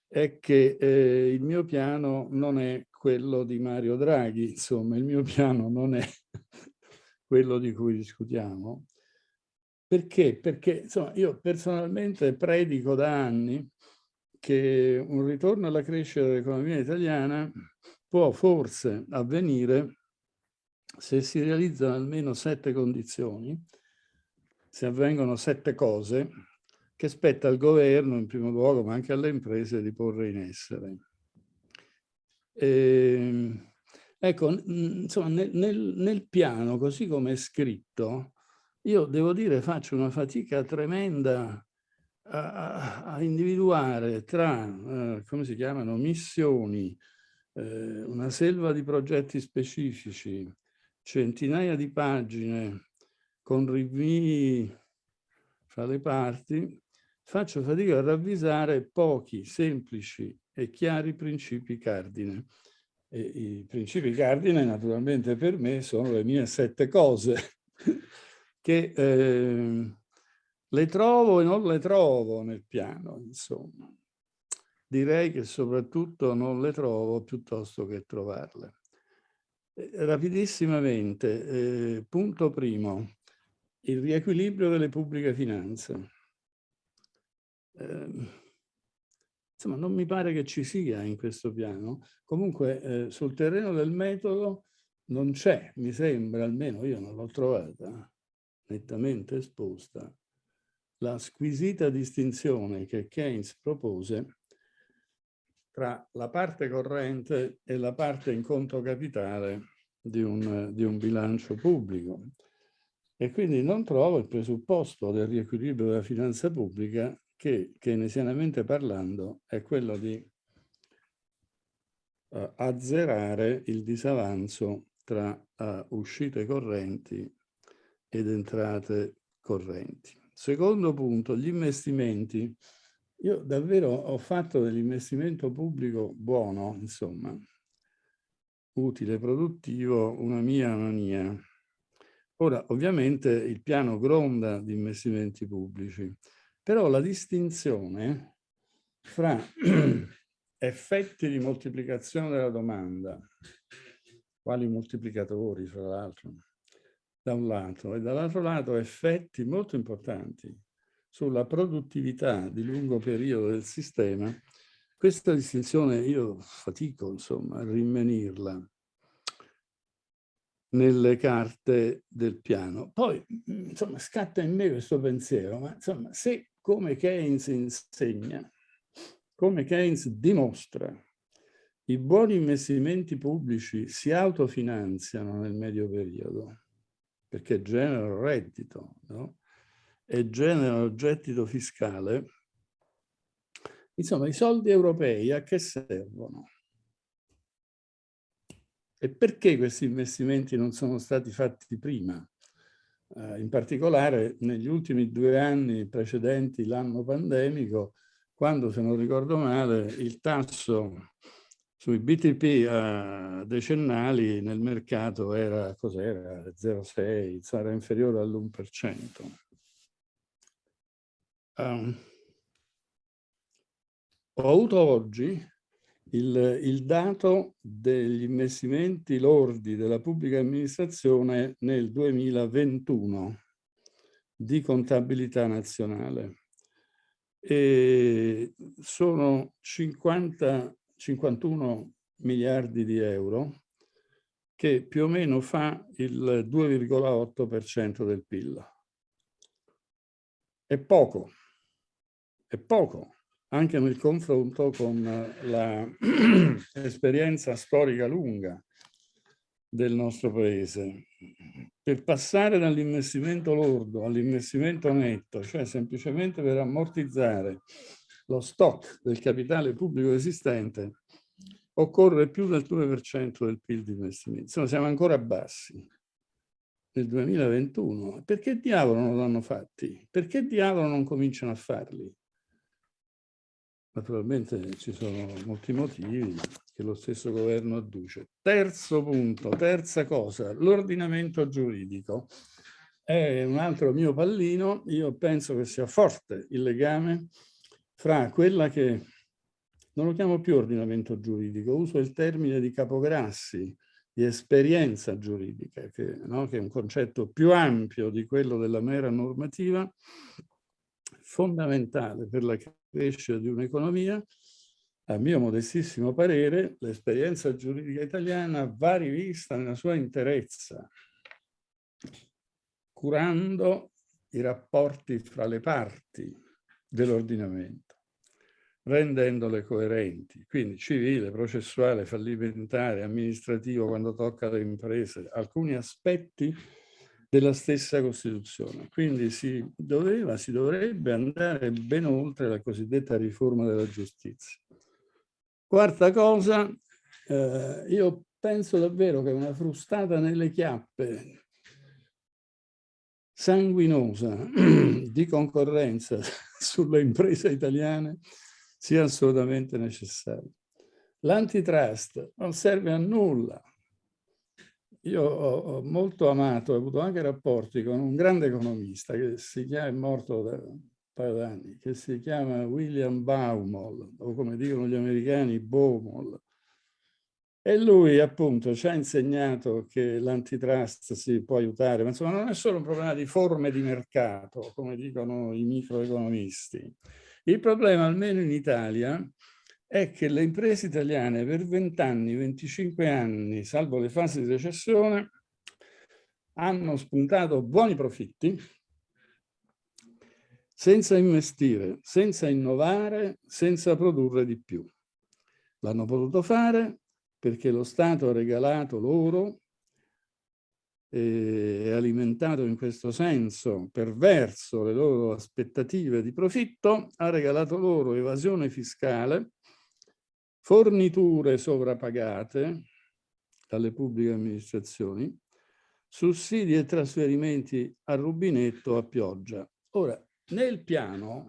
è che eh, il mio piano non è quello di Mario Draghi, insomma, il mio piano non è quello di cui discutiamo. Perché? Perché insomma, io personalmente predico da anni che un ritorno alla crescita dell'economia italiana può forse avvenire se si realizzano almeno sette condizioni, se avvengono sette cose, che spetta al governo in primo luogo, ma anche alle imprese, di porre in essere. E, ehm, ecco, insomma, nel, nel, nel piano, così come è scritto, io devo dire faccio una fatica tremenda a, a individuare tra, eh, come si chiamano, missioni, eh, una selva di progetti specifici, centinaia di pagine con rinvii fra le parti, faccio fatica a ravvisare pochi semplici e chiari principi cardine. E I principi cardine naturalmente per me sono le mie sette cose che eh, le trovo e non le trovo nel piano, insomma. Direi che soprattutto non le trovo piuttosto che trovarle. Eh, rapidissimamente, eh, punto primo, il riequilibrio delle pubbliche finanze. Eh, insomma, non mi pare che ci sia in questo piano. Comunque, eh, sul terreno del metodo non c'è, mi sembra, almeno io non l'ho trovata nettamente esposta, la squisita distinzione che Keynes propose tra la parte corrente e la parte in conto capitale di un, di un bilancio pubblico. E quindi non trovo il presupposto del riequilibrio della finanza pubblica che keynesianamente parlando è quello di uh, azzerare il disavanzo tra uh, uscite correnti ed entrate correnti. Secondo punto, gli investimenti. Io davvero ho fatto dell'investimento pubblico buono, insomma, utile, produttivo, una mia mania. Ora, ovviamente il piano gronda di investimenti pubblici, però la distinzione fra effetti di moltiplicazione della domanda, quali moltiplicatori fra l'altro, da un lato, e dall'altro lato effetti molto importanti sulla produttività di lungo periodo del sistema, questa distinzione io fatico insomma a rinvenirla nelle carte del piano. Poi insomma scatta in me questo pensiero, ma insomma se come Keynes insegna, come Keynes dimostra, i buoni investimenti pubblici si autofinanziano nel medio periodo perché generano reddito no? e generano gettito fiscale, insomma i soldi europei a che servono? E perché questi investimenti non sono stati fatti prima? Eh, in particolare negli ultimi due anni precedenti l'anno pandemico, quando se non ricordo male il tasso sui BTP eh, decennali nel mercato era cos'era 0,6, sarà inferiore all'1%. Um, ho avuto oggi il, il, dato degli investimenti lordi della pubblica amministrazione nel 2021 di contabilità nazionale. E sono 50, 51 miliardi di euro che più o meno fa il 2,8% del PIL. È poco, è poco, anche nel confronto con l'esperienza storica lunga del nostro paese. Per passare dall'investimento lordo all'investimento netto, cioè semplicemente per ammortizzare lo stock del capitale pubblico esistente, occorre più del 2% del PIL di investimento. Insomma, siamo ancora bassi nel 2021. Perché diavolo non l'hanno fatti? Perché diavolo non cominciano a farli? Naturalmente ci sono molti motivi che lo stesso governo adduce. Terzo punto, terza cosa, l'ordinamento giuridico. È un altro mio pallino, io penso che sia forte il legame fra quella che, non lo chiamo più ordinamento giuridico, uso il termine di Capograssi, di esperienza giuridica, che, no? che è un concetto più ampio di quello della mera normativa, fondamentale per la crescita di un'economia, a mio modestissimo parere, l'esperienza giuridica italiana va rivista nella sua interezza, curando i rapporti fra le parti dell'ordinamento, rendendole coerenti, quindi civile, processuale, fallimentare, amministrativo quando tocca alle imprese, alcuni aspetti della stessa Costituzione. Quindi si doveva, si dovrebbe andare ben oltre la cosiddetta riforma della giustizia. Quarta cosa, eh, io penso davvero che una frustata nelle chiappe sanguinosa di concorrenza sulle imprese italiane sia assolutamente necessaria. L'antitrust non serve a nulla, io ho, molto amato, ho avuto anche rapporti con un grande economista che si chiama, è morto da un paio d'anni, che si chiama William Baumol, o come dicono gli americani, Baumol. E lui appunto ci ha insegnato che l'antitrust si può aiutare, ma insomma non è solo un problema di forme di mercato, come dicono i microeconomisti. Il problema, almeno in Italia, è che le imprese italiane per 20 anni, 25 anni, salvo le fasi di recessione, hanno spuntato buoni profitti senza investire, senza innovare, senza produrre di più. L'hanno potuto fare perché lo Stato ha regalato loro e alimentato in questo senso perverso le loro aspettative di profitto, ha regalato loro evasione fiscale forniture sovrappagate dalle pubbliche amministrazioni, sussidi e trasferimenti a rubinetto a pioggia. Ora, nel piano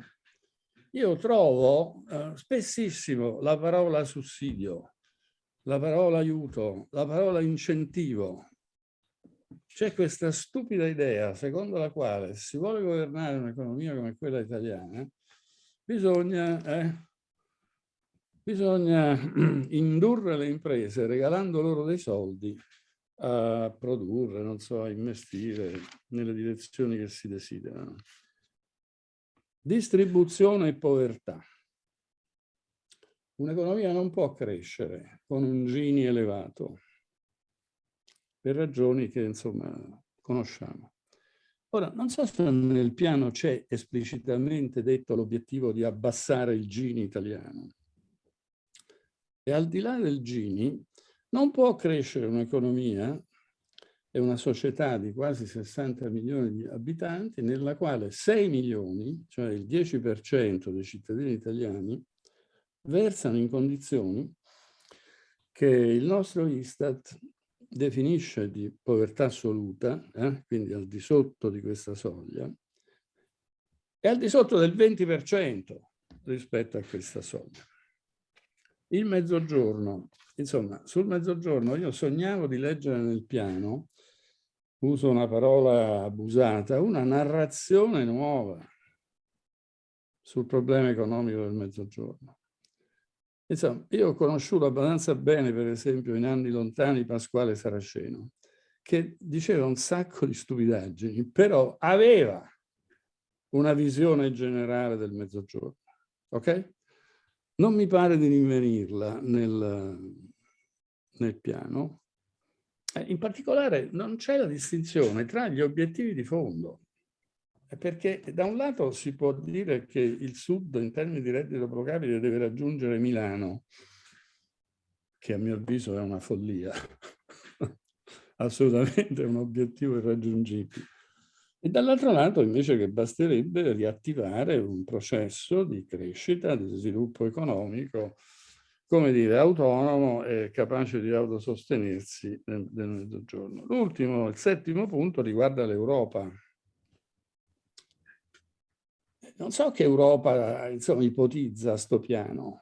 io trovo eh, spessissimo la parola sussidio, la parola aiuto, la parola incentivo. C'è questa stupida idea secondo la quale se si vuole governare un'economia come quella italiana bisogna eh, Bisogna indurre le imprese, regalando loro dei soldi, a produrre, non so, a investire nelle direzioni che si desiderano. Distribuzione e povertà. Un'economia non può crescere con un Gini elevato, per ragioni che insomma conosciamo. Ora, non so se nel piano c'è esplicitamente detto l'obiettivo di abbassare il Gini italiano. E al di là del Gini, non può crescere un'economia e una società di quasi 60 milioni di abitanti nella quale 6 milioni, cioè il 10% dei cittadini italiani, versano in condizioni che il nostro Istat definisce di povertà assoluta, eh, quindi al di sotto di questa soglia, e al di sotto del 20% rispetto a questa soglia. Il mezzogiorno, insomma, sul mezzogiorno io sognavo di leggere nel piano, uso una parola abusata, una narrazione nuova sul problema economico del mezzogiorno. Insomma, io ho conosciuto abbastanza bene, per esempio, in anni lontani Pasquale Saraceno, che diceva un sacco di stupidaggini, però aveva una visione generale del mezzogiorno. Ok? Non mi pare di rinvenirla nel, nel piano. Eh, in particolare non c'è la distinzione tra gli obiettivi di fondo perché da un lato si può dire che il Sud in termini di reddito pro capite deve raggiungere Milano, che a mio avviso è una follia, assolutamente un obiettivo irraggiungibile. E dall'altro lato invece che basterebbe riattivare un processo di crescita, di sviluppo economico, come dire, autonomo e capace di autosostenersi nel, nel mezzogiorno. L'ultimo, il settimo punto riguarda l'Europa non so che Europa insomma, ipotizza sto piano,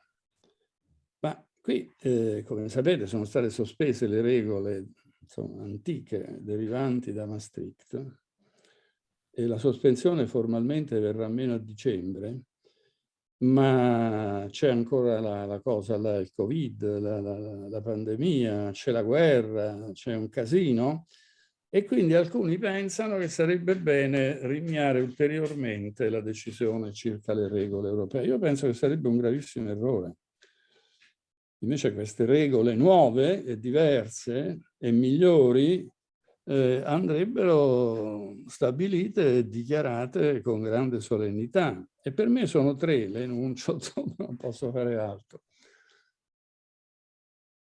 ma qui, eh, come sapete, sono state sospese le regole insomma, antiche derivanti da Maastricht e la sospensione formalmente verrà meno a dicembre, ma c'è ancora la, la, cosa, la, il Covid, la, la pandemia, c'è la guerra, c'è un casino e quindi alcuni pensano che sarebbe bene rinviare ulteriormente la decisione circa le regole europee. Io penso che sarebbe un gravissimo errore. Invece queste regole nuove e diverse e migliori eh, andrebbero stabilite e dichiarate con grande solennità. E per me sono tre, le enuncio, non posso fare altro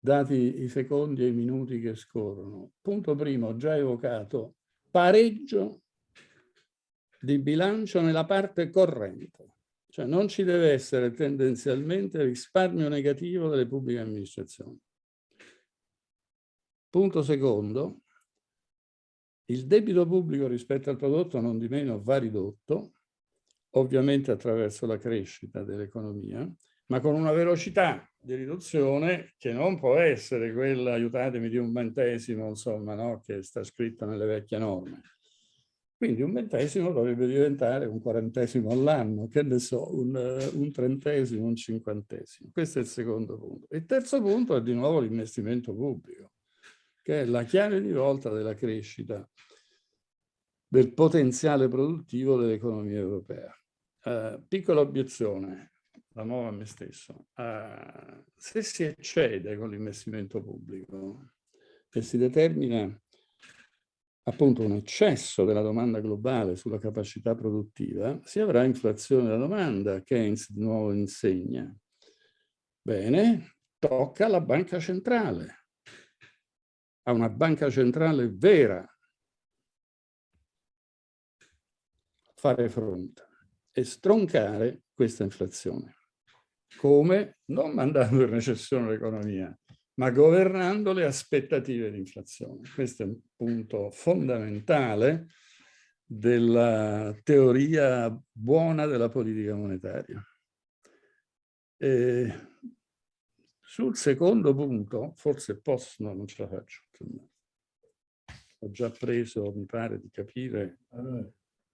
dati i secondi e i minuti che scorrono. Punto primo, già evocato, pareggio di bilancio nella parte corrente. Cioè non ci deve essere tendenzialmente risparmio negativo delle pubbliche amministrazioni. Punto secondo, il debito pubblico rispetto al prodotto non di meno va ridotto, ovviamente attraverso la crescita dell'economia, ma con una velocità di riduzione che non può essere quella, aiutatemi, di un ventesimo, insomma, no? che sta scritto nelle vecchie norme. Quindi un ventesimo dovrebbe diventare un quarantesimo all'anno, che ne so, un, un, trentesimo, un cinquantesimo. Questo è il secondo punto. Il terzo punto è di nuovo l'investimento pubblico, che è la chiave di volta della crescita del potenziale produttivo dell'economia europea. Uh, piccola obiezione, la nuova a me stesso, uh, se si eccede con l'investimento pubblico e si determina appunto un eccesso della domanda globale sulla capacità produttiva, si avrà inflazione della domanda, Keynes di nuovo insegna. Bene, tocca alla banca centrale, a una banca centrale vera, fare fronte e stroncare questa inflazione. Come? Non mandando in recessione l'economia, ma governando le aspettative di inflazione. Questo è un punto fondamentale della teoria buona della politica monetaria. E sul secondo punto, forse posso, no, non ce la faccio. Ho già preso, mi pare, di capire eh,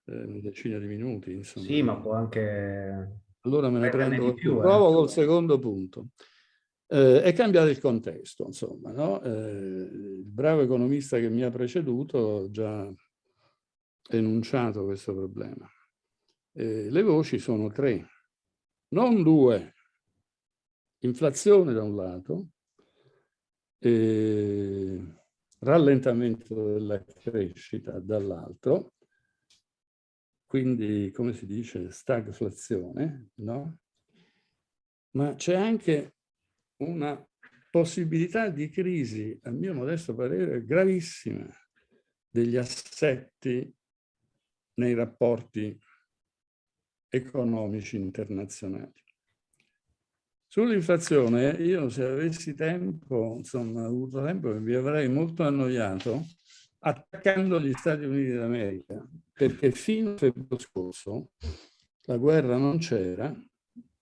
una decina di minuti. Insomma. Sì, ma può anche allora me ne prendo, più, provo eh. col secondo punto. Eh, è cambiato il contesto, insomma, no? eh, il bravo economista che mi ha preceduto ha già enunciato questo problema. Eh, le voci sono tre, non due. Inflazione da un lato, eh, rallentamento della crescita dall'altro, quindi come si dice stagflazione, no? Ma c'è anche una possibilità di crisi, a mio modesto parere, gravissima degli assetti nei rapporti economici internazionali. Sull'inflazione, io se avessi tempo, insomma, avuto tempo, mi avrei molto annoiato attaccando gli Stati Uniti d'America, perché fino a febbraio scorso la guerra non c'era,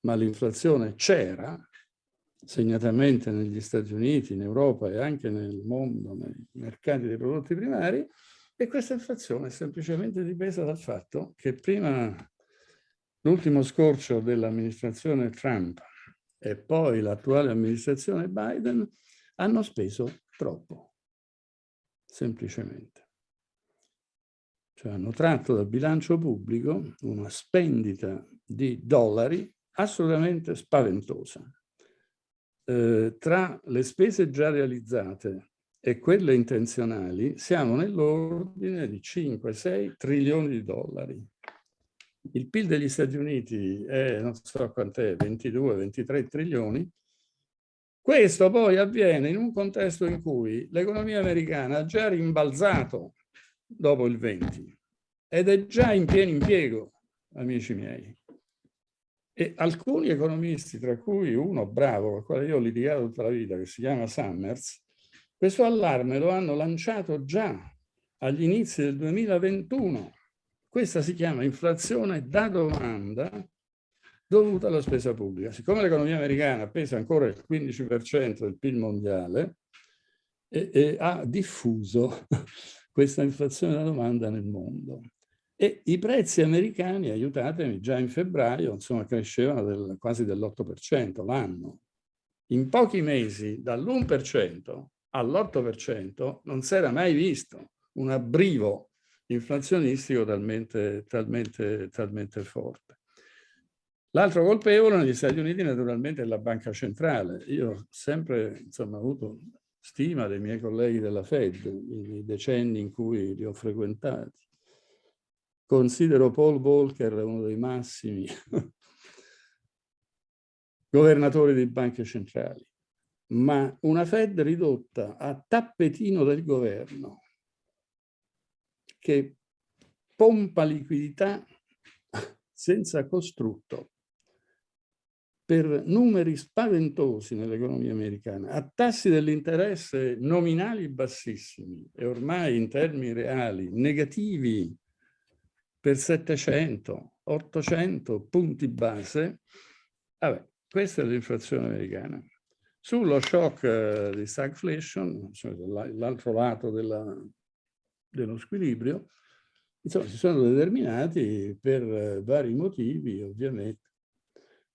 ma l'inflazione c'era, segnatamente negli Stati Uniti, in Europa e anche nel mondo, nei mercati dei prodotti primari, e questa inflazione è semplicemente dipesa dal fatto che prima l'ultimo scorcio dell'amministrazione Trump e poi l'attuale amministrazione Biden hanno speso troppo, semplicemente. Cioè hanno tratto dal bilancio pubblico una spendita di dollari assolutamente spaventosa. Eh, tra le spese già realizzate e quelle intenzionali siamo nell'ordine di 5-6 trilioni di dollari il PIL degli Stati Uniti è, non so quant'è, 22-23 trilioni, questo poi avviene in un contesto in cui l'economia americana ha già rimbalzato dopo il 20 ed è già in pieno impiego, amici miei. E alcuni economisti, tra cui uno bravo, con il quale io ho litigato tutta la vita, che si chiama Summers, questo allarme lo hanno lanciato già agli inizi del 2021 questa si chiama inflazione da domanda dovuta alla spesa pubblica. Siccome l'economia americana pesa ancora il 15% del PIL mondiale, e, e ha diffuso questa inflazione da domanda nel mondo. E i prezzi americani, aiutatemi, già in febbraio, insomma, crescevano del, quasi dell'8% l'anno. In pochi mesi, dall'1% all'8% non si era mai visto un abbrivo inflazionistico talmente, talmente, talmente forte. L'altro colpevole negli Stati Uniti naturalmente è la banca centrale. Io ho sempre insomma, avuto stima dei miei colleghi della Fed, i decenni in cui li ho frequentati. Considero Paul Volcker uno dei massimi governatori di banche centrali, ma una Fed ridotta a tappetino del governo, che pompa liquidità senza costrutto per numeri spaventosi nell'economia americana, a tassi dell'interesse nominali bassissimi e ormai in termini reali negativi per 700, 800 punti base, vabbè, questa è l'inflazione americana. Sullo shock eh, di stagflation, cioè l'altro lato della, dello squilibrio, insomma, si sono determinati per eh, vari motivi, ovviamente,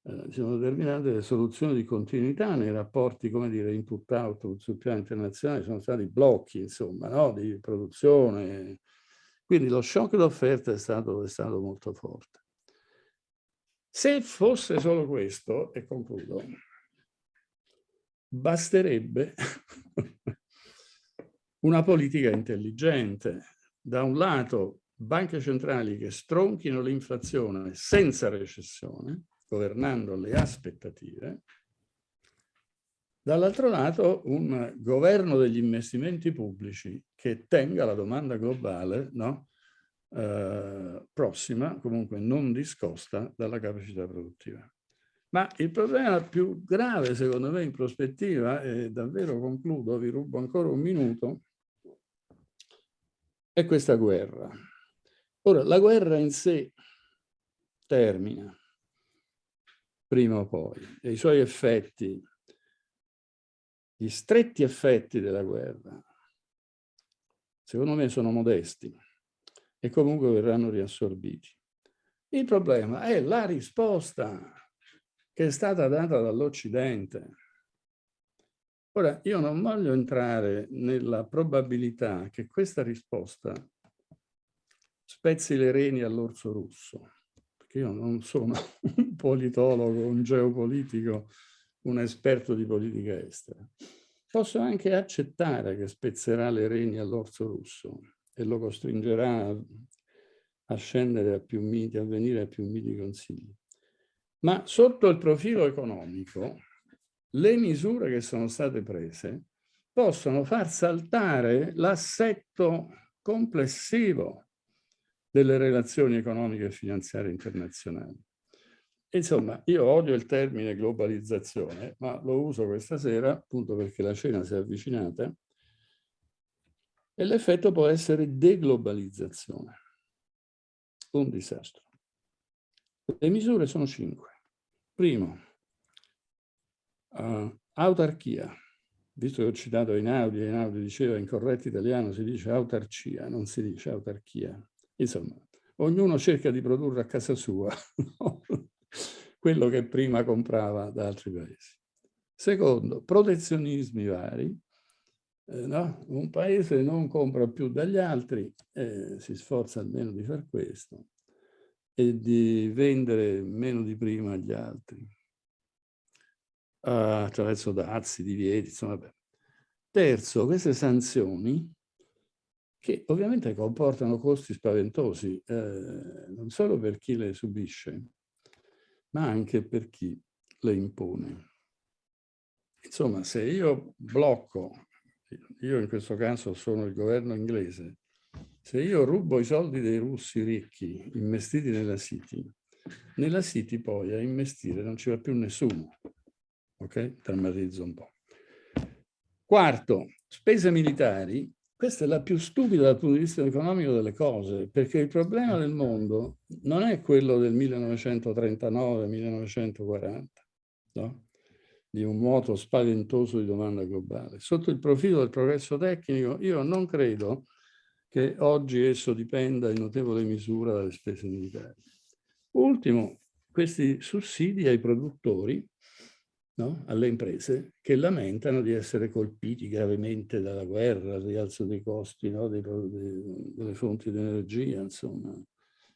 eh, si sono determinate le soluzioni di continuità nei rapporti, come dire, input-output sul piano internazionale, sono stati blocchi, insomma, no? di produzione. Quindi lo shock d'offerta è è stato molto forte. Se fosse solo questo, e concludo, basterebbe una politica intelligente. Da un lato banche centrali che stronchino l'inflazione senza recessione, governando le aspettative, dall'altro lato un governo degli investimenti pubblici che tenga la domanda globale no? eh, prossima, comunque non discosta dalla capacità produttiva. Ma il problema più grave, secondo me, in prospettiva, e davvero concludo, vi rubo ancora un minuto, è questa guerra. Ora, la guerra in sé termina, prima o poi, e i suoi effetti, gli stretti effetti della guerra, secondo me sono modesti e comunque verranno riassorbiti. Il problema è la risposta che è stata data dall'Occidente Ora, io non voglio entrare nella probabilità che questa risposta spezzi le reni all'orso russo, perché io non sono un politologo, un geopolitico, un esperto di politica estera. Posso anche accettare che spezzerà le reni all'orso russo e lo costringerà a scendere a più miti, a venire a più miti consigli. Ma sotto il profilo economico, le misure che sono state prese possono far saltare l'assetto complessivo delle relazioni economiche e finanziarie internazionali. Insomma, io odio il termine globalizzazione, ma lo uso questa sera appunto perché la cena si è avvicinata e l'effetto può essere deglobalizzazione. Un disastro. Le misure sono cinque. Primo, uh, autarchia. Visto che ho citato Einaudi, Einaudi diceva in corretto italiano si dice autarcia, non si dice autarchia. Insomma, ognuno cerca di produrre a casa sua quello che prima comprava da altri paesi. Secondo, protezionismi vari. Eh, no? Un paese non compra più dagli altri, eh, si sforza almeno di far questo, e di vendere meno di prima agli altri, uh, attraverso dazi, divieti, insomma. Beh. Terzo, queste sanzioni che ovviamente comportano costi spaventosi, eh, non solo per chi le subisce, ma anche per chi le impone. Insomma, se io blocco, io in questo caso sono il governo inglese, se io rubo i soldi dei russi ricchi investiti nella City, nella City poi a investire non ci va più nessuno. Ok? Drammatizzo un po'. Quarto, spese militari questa è la più stupida dal punto di vista economico delle cose, perché il problema del mondo non è quello del 1939-1940, no? di un moto spaventoso di domanda globale. Sotto il profilo del progresso tecnico, io non credo che oggi esso dipenda in notevole misura dalle spese militari. Ultimo, questi sussidi ai produttori no? alle imprese che lamentano di essere colpiti gravemente dalla guerra, il rialzo dei costi no? dei, delle fonti di energia, insomma.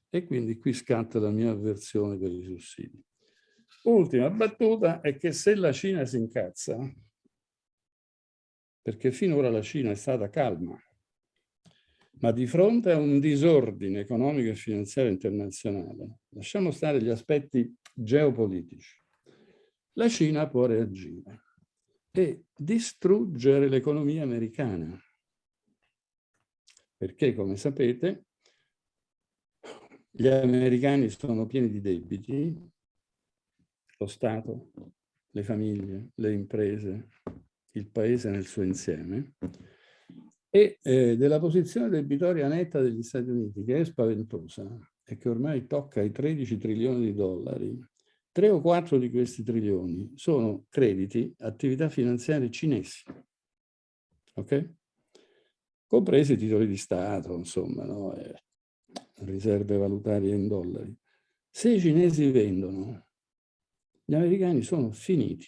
E quindi qui scatta la mia avversione per i sussidi. Ultima battuta è che se la Cina si incazza, perché finora la Cina è stata calma, ma di fronte a un disordine economico e finanziario internazionale, lasciamo stare gli aspetti geopolitici, la Cina può reagire e distruggere l'economia americana. Perché, come sapete, gli americani sono pieni di debiti, lo Stato, le famiglie, le imprese, il paese nel suo insieme, e eh, della posizione debitoria netta degli Stati Uniti, che è spaventosa e che ormai tocca i 13 trilioni di dollari, Tre o quattro di questi trilioni sono crediti, attività finanziarie cinesi, ok? Compresi titoli di Stato, insomma, no? eh, riserve valutarie in dollari. Se i cinesi vendono, gli americani sono finiti.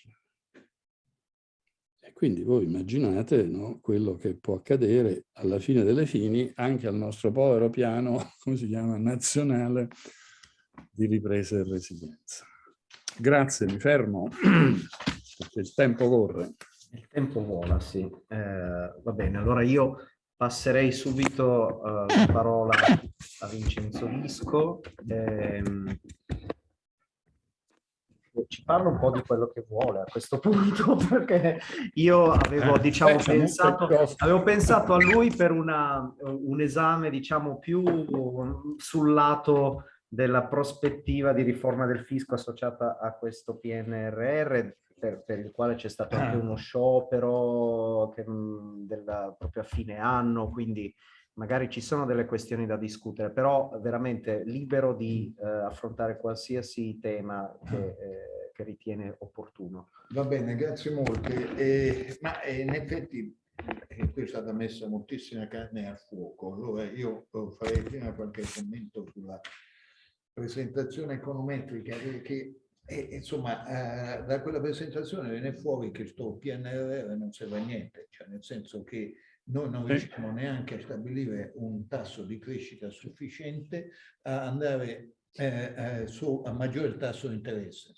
E quindi voi immaginate no, quello che può accadere alla fine delle fini anche al nostro povero piano, come si chiama, nazionale di ripresa e resilienza. Grazie, mi fermo, perché il tempo corre. Il tempo vola, sì. Eh, va bene, allora io passerei subito uh, la parola a Vincenzo Visco. Eh, ci parla un po' di quello che vuole a questo punto, perché io avevo, eh, diciamo, pensato, avevo pensato a lui per una, un esame, diciamo, più sul lato della prospettiva di riforma del fisco associata a questo PNRR, per, per il quale c'è stato anche ah. uno sciopero che, della, proprio a fine anno, quindi magari ci sono delle questioni da discutere, però veramente libero di eh, affrontare qualsiasi tema che, eh, che, ritiene opportuno. Va bene, grazie molte. Eh, ma in effetti eh, qui è stata messa moltissima carne al fuoco, allora io farei prima qualche commento sulla presentazione econometrica che e, insomma, eh, da quella presentazione viene fuori che sto PNRR non serve a niente, cioè nel senso che noi non riusciamo neanche a stabilire un tasso di crescita sufficiente a andare eh, eh, su, a maggiore tasso di interesse.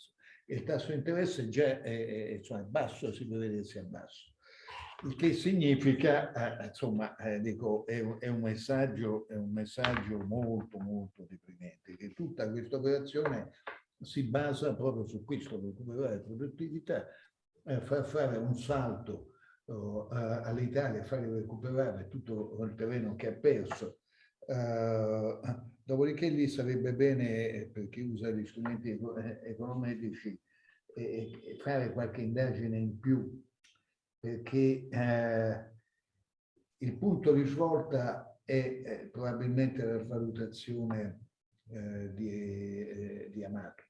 Il tasso di interesse già è, è, insomma, è basso, si prevede sia basso. Il che significa, eh, insomma, eh, dico, è è, un messaggio, è un messaggio molto, molto deprimente, che tutta questa operazione si basa proprio su questo, recuperare produttività, eh, far fare un salto uh, all'Italia, fargli recuperare tutto il terreno che ha perso. Uh, dopodiché lì sarebbe bene, eh, per chi usa gli strumenti eh, econometrici, eh, fare qualche indagine in più, perché eh, il punto di svolta è, è probabilmente la valutazione eh, di, di Amato.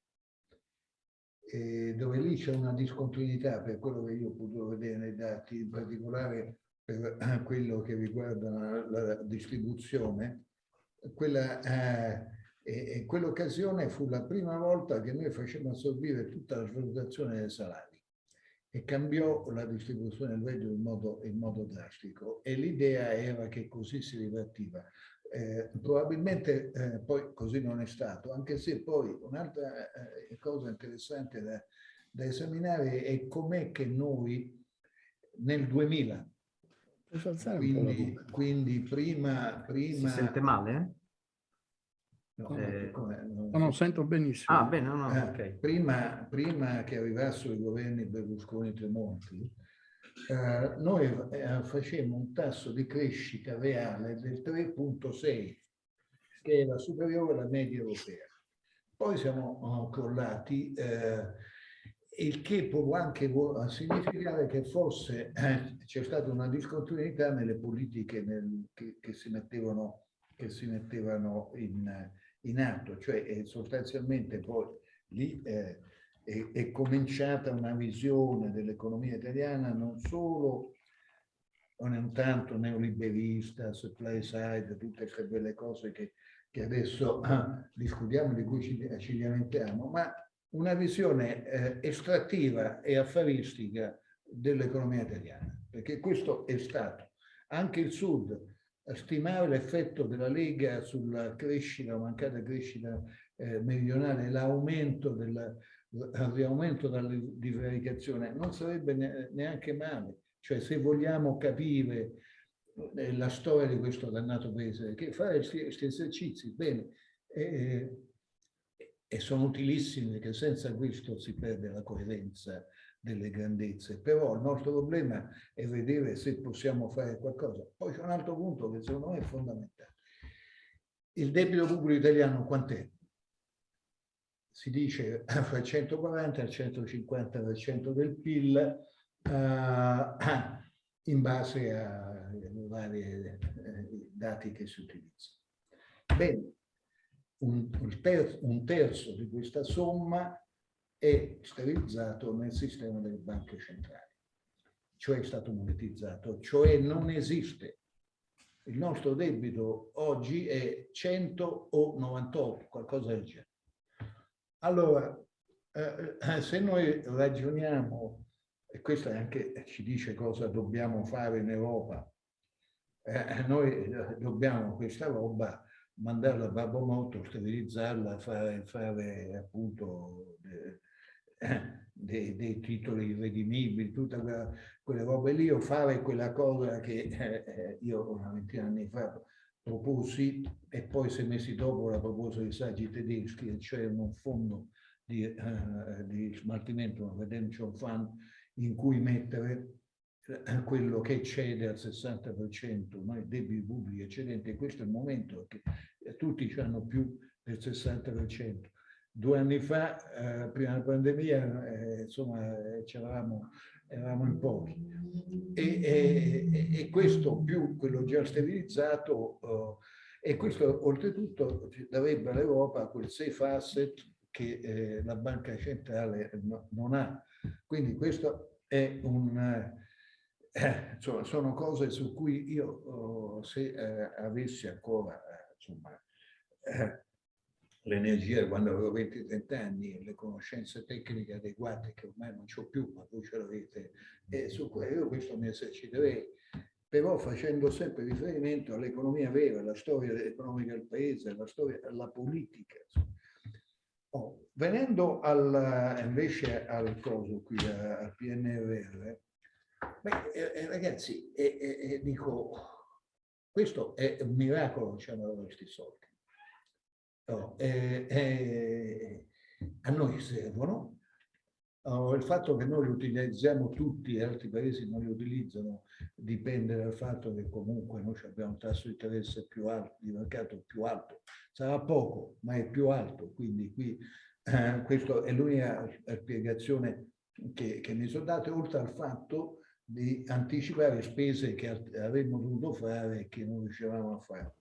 Eh, dove lì c'è una discontinuità per quello che io ho potuto vedere nei dati, in particolare per quello che riguarda la, la distribuzione, quella, eh, quell'occasione fu la prima volta che noi facemmo assorbire tutta la svalutazione dei salari e cambiò la distribuzione del reddito in modo, in modo drastico e l'idea era che così si ripartiva. Eh, probabilmente eh, poi così non è stato, anche se poi un'altra eh, cosa interessante da, da esaminare è com'è che noi nel 2000, quindi, quindi prima, prima... Si sente male? No, eh, no, no, sento benissimo. Ah, bene, no, eh, okay. prima, prima, che arrivassero i governi Berlusconi e Tremonti, eh, noi eh, facemmo un tasso di crescita reale del 3.6, che era superiore alla media europea. Poi siamo oh, crollati, eh, il che può anche significare che forse eh, c'è stata una discontinuità nelle politiche nel, che, che, si mettevano, che si mettevano in, in atto, cioè sostanzialmente poi lì eh, è, è cominciata una visione dell'economia italiana non solo non tanto neoliberista, supply side, tutte queste belle cose che, che adesso ah, discutiamo, di cui ci, ci lamentiamo, ma una visione eh, estrattiva e affaristica dell'economia italiana, perché questo è stato. Anche il Sud, stimare l'effetto della Lega sulla crescita, mancata crescita eh, meridionale, l'aumento al riaumento della divaricazione non sarebbe neanche male. Cioè se vogliamo capire eh, la storia di questo dannato paese, che fare questi esercizi, bene, e, e sono utilissimi perché senza questo si perde la coerenza delle grandezze, però il nostro problema è vedere se possiamo fare qualcosa. Poi c'è un altro punto che secondo me è fondamentale. Il debito pubblico italiano quant'è? si dice fra il 140 e il 150% del PIL uh, in base ai vari eh, dati che si utilizzano. Bene, un, un, terzo, un terzo di questa somma è sterilizzato nel sistema delle banche centrali, cioè è stato monetizzato, cioè non esiste. Il nostro debito oggi è 100 o 98, qualcosa del genere. Allora, eh, eh, se noi ragioniamo, e questo anche ci dice cosa dobbiamo fare in Europa, eh, noi eh, dobbiamo questa roba mandarla a Babbo Motto, sterilizzarla, fare, fare appunto eh, dei, dei, titoli irredimibili, tutte quella, quelle robe lì, o fare quella cosa che eh, io una ventina di anni fa proposi e poi sei mesi dopo la proposta di saggi tedeschi, cioè un fondo di, uh, di smaltimento, un redemption fund, in cui mettere quello che cede al 60%, noi debiti pubblici eccedenti, questo è il momento che tutti hanno più del 60%. Due anni fa, uh, prima della pandemia, eh, insomma, c'eravamo eravamo in pochi. E, e, e, questo più quello già sterilizzato, uh, e questo oltretutto darebbe all'Europa quel safe asset che eh, la banca centrale no, non ha. Quindi questo è un... Eh, insomma, sono cose su cui io, oh, se eh, avessi ancora, eh, insomma, eh, l'energia quando avevo 20-30 anni e le conoscenze tecniche adeguate che ormai non ho più, ma voi ce l'avete, e su quello questo mi eserciterei. però facendo sempre riferimento all'economia vera, alla storia economica del paese, alla storia, alla politica. Oh, venendo al, invece al coso qui, al PNRR, beh, eh, ragazzi, eh, eh, dico, questo è un miracolo che ci hanno soldi. Oh, a noi servono, Oh, il fatto che noi li utilizziamo tutti e altri paesi non li utilizzano dipende dal fatto che comunque noi abbiamo un tasso di interesse più alto, di mercato più alto. Sarà poco, ma è più alto, quindi qui eh, questa è l'unica spiegazione che, che mi sono date, oltre al fatto di anticipare spese che avremmo dovuto fare e che non riuscivamo a fare.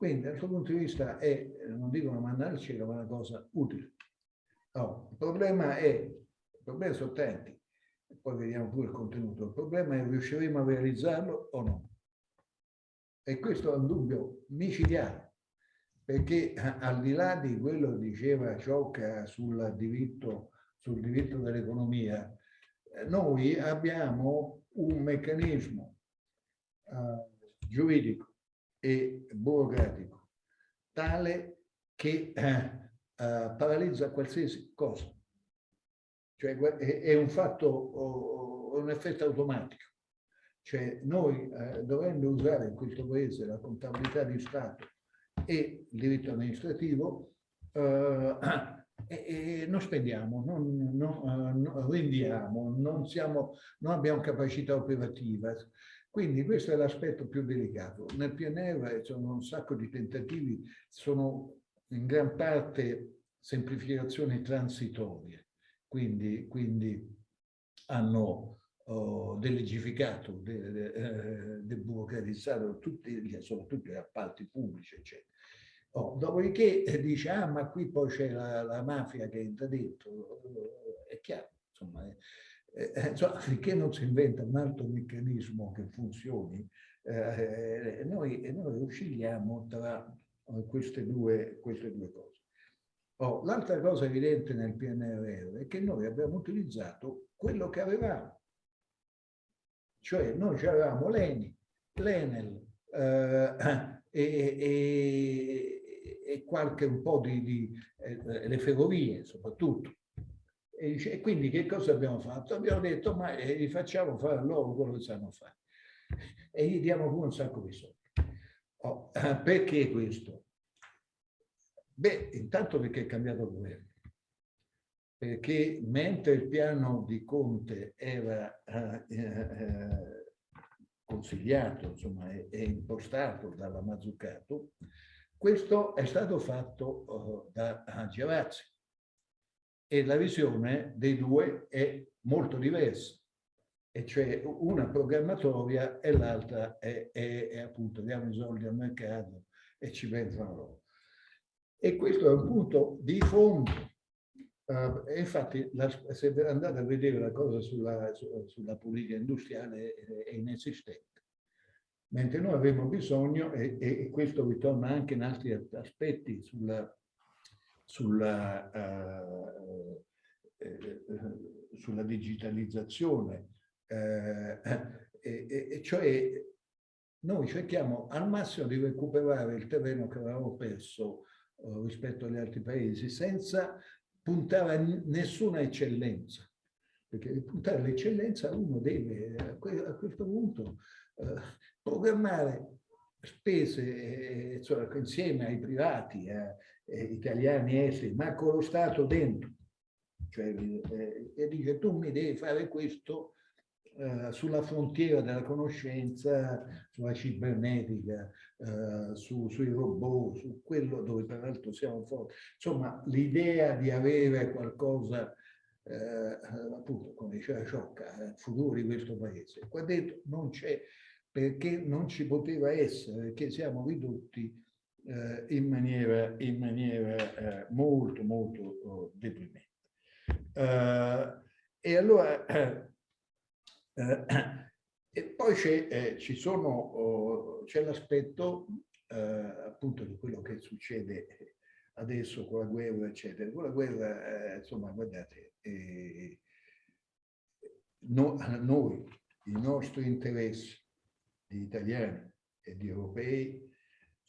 Quindi dal suo punto di vista è, non dico una manna al cielo, ma una cosa utile. No, il problema è il problema sono tanti, poi vediamo pure il contenuto. Il problema è riusciremo a realizzarlo o no. E questo è un dubbio micidiale, perché al di là di quello che diceva Ciocca sul diritto, sul diritto dell'economia, noi abbiamo un meccanismo uh, giuridico e burocratico tale che uh, uh, paralizza qualsiasi cosa. Cioè è un fatto, un effetto automatico. Cioè noi eh, dovendo usare in questo paese la contabilità di Stato e il diritto amministrativo, eh, e, non spendiamo, non, non, non rendiamo, non, siamo, non abbiamo capacità operativa. Quindi questo è l'aspetto più delicato. Nel PNR sono un sacco di tentativi, sono in gran parte semplificazioni transitorie quindi, quindi hanno oh, delegificato, de, de, eh, tutti, soprattutto gli appalti pubblici, eccetera. Oh, dopodiché eh, dice, ah, ma qui poi c'è la, la, mafia che entra dentro, è chiaro, insomma, eh, eh, insomma, finché non si inventa un altro meccanismo che funzioni, eh, noi, noi oscilliamo tra queste due, queste due cose. Oh, L'altra cosa evidente nel PNRR è che noi abbiamo utilizzato quello che avevamo. Cioè noi avevamo l'ENI, l'Enel eh, e, e, e, qualche un po' di, di eh, le ferrovie soprattutto. E, e, quindi che cosa abbiamo fatto? Abbiamo detto ma eh, gli facciamo fare a loro quello che sanno fare e gli diamo pure un sacco di soldi. Oh, perché questo? Beh, intanto perché è cambiato il governo. Perché mentre il piano di Conte era eh, eh, consigliato, insomma, e, e impostato dalla Mazzucato, questo è stato fatto uh, da Giavazzi e la visione dei due è molto diversa e cioè una programmatoria e l'altra è, è, è, appunto diamo i soldi al mercato e ci pensano loro. E questo è un punto di fondo. Uh, infatti, la, se andate a vedere la cosa sulla, su, sulla politica industriale è, è, inesistente. Mentre noi avremo bisogno, e, e, questo ritorna anche in altri aspetti, sulla, sulla, uh, eh, sulla digitalizzazione, eh, e, cioè noi cerchiamo al massimo di recuperare il terreno che avevamo perso eh, rispetto agli altri paesi senza puntare a nessuna eccellenza. Perché per puntare all'eccellenza uno deve a questo punto eh, programmare spese insomma, insieme ai privati, eh, italiani e esteri, ma con lo Stato dentro. Cioè, eh, e dice tu mi devi fare questo eh, sulla frontiera della conoscenza, sulla cibernetica, eh, su, sui robot, su quello dove peraltro siamo forti. Insomma, l'idea di avere qualcosa, eh, appunto, come diceva Ciocca, futuro di questo paese. Qua dentro non c'è perché non ci poteva essere, perché siamo ridotti eh, in maniera, in maniera eh, molto, molto oh, deprimente. Uh, e allora eh, e poi c'è, eh, ci oh, c'è l'aspetto eh, appunto di quello che succede adesso con la guerra, eccetera. Con la guerra, eh, insomma, guardate, eh, no, noi, i nostri interessi di italiani e di europei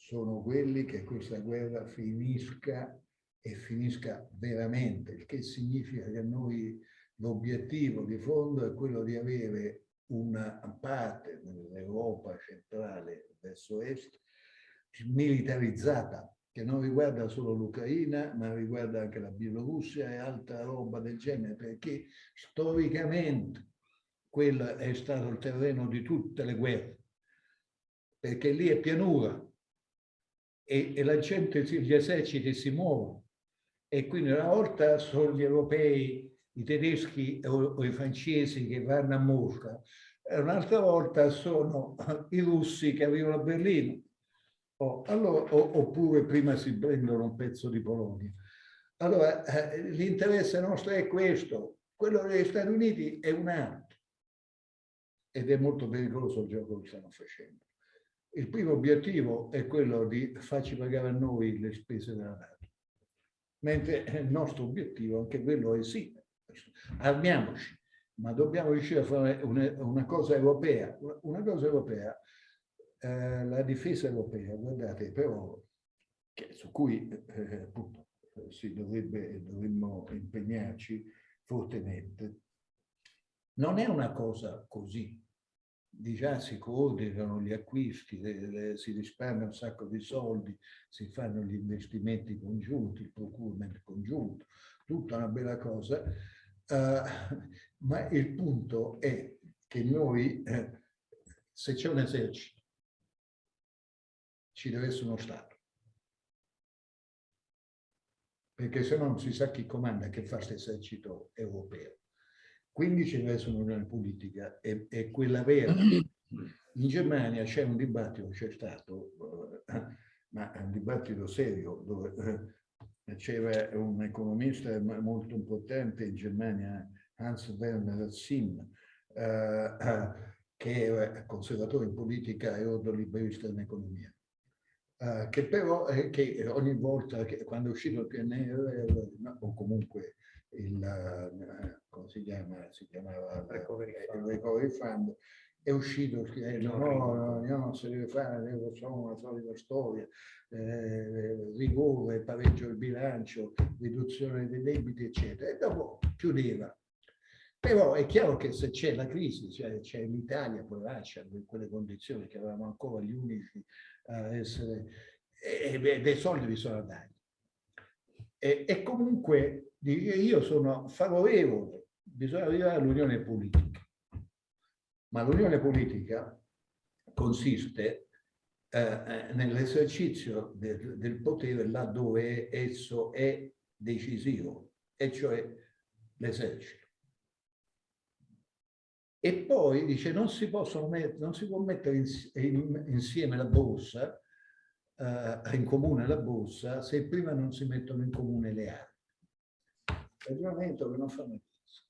sono quelli che questa guerra finisca e finisca veramente, il che significa che noi l'obiettivo di fondo è quello di avere una parte dell'Europa centrale verso est militarizzata, che non riguarda solo l'Ucraina, ma riguarda anche la Bielorussia e altra roba del genere, perché storicamente quello è stato il terreno di tutte le guerre, perché lì è pianura e, e la gente, gli eserciti si muovono e quindi una volta sono gli europei, i tedeschi o, o i francesi che vanno a Mosca, un'altra volta sono i russi che arrivano a Berlino Oh, allora, o, oppure prima si prendono un pezzo di Polonia. Allora, eh, l'interesse nostro è questo, quello degli Stati Uniti è un altro ed è molto pericoloso il gioco che stanno facendo. Il primo obiettivo è quello di farci pagare a noi le spese della NATO, mentre il nostro obiettivo, anche quello è sì, armiamoci, ma dobbiamo riuscire a fare una, cosa europea, una cosa europea eh, la difesa europea, guardate, però, che, su cui eh, appunto si dovrebbe, dovremmo impegnarci fortemente, non è una cosa così. Di già si coordinano gli acquisti, le, le, si risparmia un sacco di soldi, si fanno gli investimenti congiunti, il procurement congiunto, tutta una bella cosa, uh, ma il punto è che noi, eh, se c'è un esercito ci deve essere uno Stato. Perché se no non si sa chi comanda, che fa questo esercito europeo. Quindi ci deve essere un'unione politica e, e, quella vera. In Germania c'è un dibattito, c'è stato, eh, ma è un dibattito serio, dove eh, c'era un economista molto importante in Germania, Hans Werner Sim, eh, che era conservatore in politica e ordoliberista in economia. Che però che ogni volta che quando è uscito il PNR o comunque il, uh, come si chiama, si chiamava recovery il recovery fund, è uscito scrivendo no, no, no, non si deve fare, facciamo una solita storia, eh, rigore, pareggio del bilancio, riduzione dei debiti, eccetera. E dopo chiudeva. Però è chiaro che se c'è la crisi, c'è cioè l'Italia, poi lascia in quelle condizioni che eravamo ancora gli unici a essere, e, e dei soldi bisogna dare. E, e comunque io sono favorevole, bisogna arrivare all'unione politica, ma l'unione politica consiste eh, eh nell'esercizio del, del, potere laddove esso è decisivo, e cioè l'esercito. E poi dice non si, mettere, non si può mettere insieme la borsa, eh, in comune la borsa, se prima non si mettono in comune le armi. Ragionamento che non fa mai senso,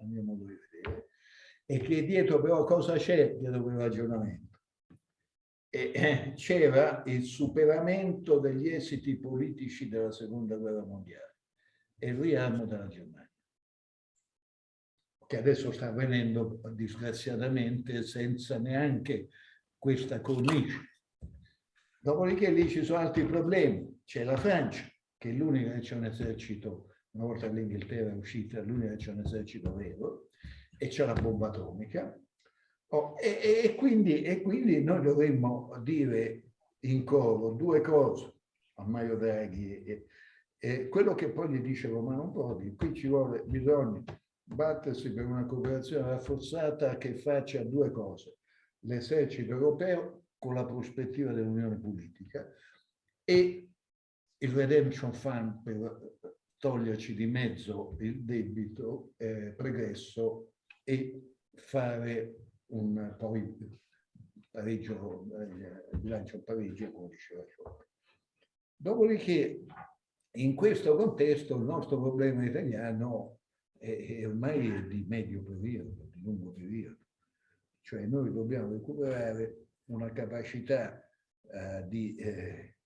a mio modo di vedere, e che dietro però cosa c'è dietro quel ragionamento? Eh, c'era il superamento degli esiti politici della seconda guerra mondiale e il riarmo della Germania che adesso sta avvenendo disgraziatamente senza neanche questa cornice. Dopodiché lì ci sono altri problemi. C'è la Francia, che è l'unica che c'è un esercito, una volta l'Inghilterra è uscita, l'unica che c'è un esercito vero, e c'è la bomba atomica. Oh, e, e, quindi, e, quindi, noi dovremmo dire in coro due cose a Mario Draghi e, e quello che poi gli dice Romano Prodi, qui ci vuole bisogno battersi per una cooperazione rafforzata che faccia due cose. L'esercito europeo con la prospettiva dell'unione politica e il Redemption Fund per toglierci di mezzo il debito eh, pregresso e fare un poi pareggio, eh, bilancio pareggio, come diceva Ciocca. Dopodiché, in questo contesto, il nostro problema italiano è, è ormai di medio periodo, di lungo periodo. Cioè noi dobbiamo recuperare una capacità eh, di eh,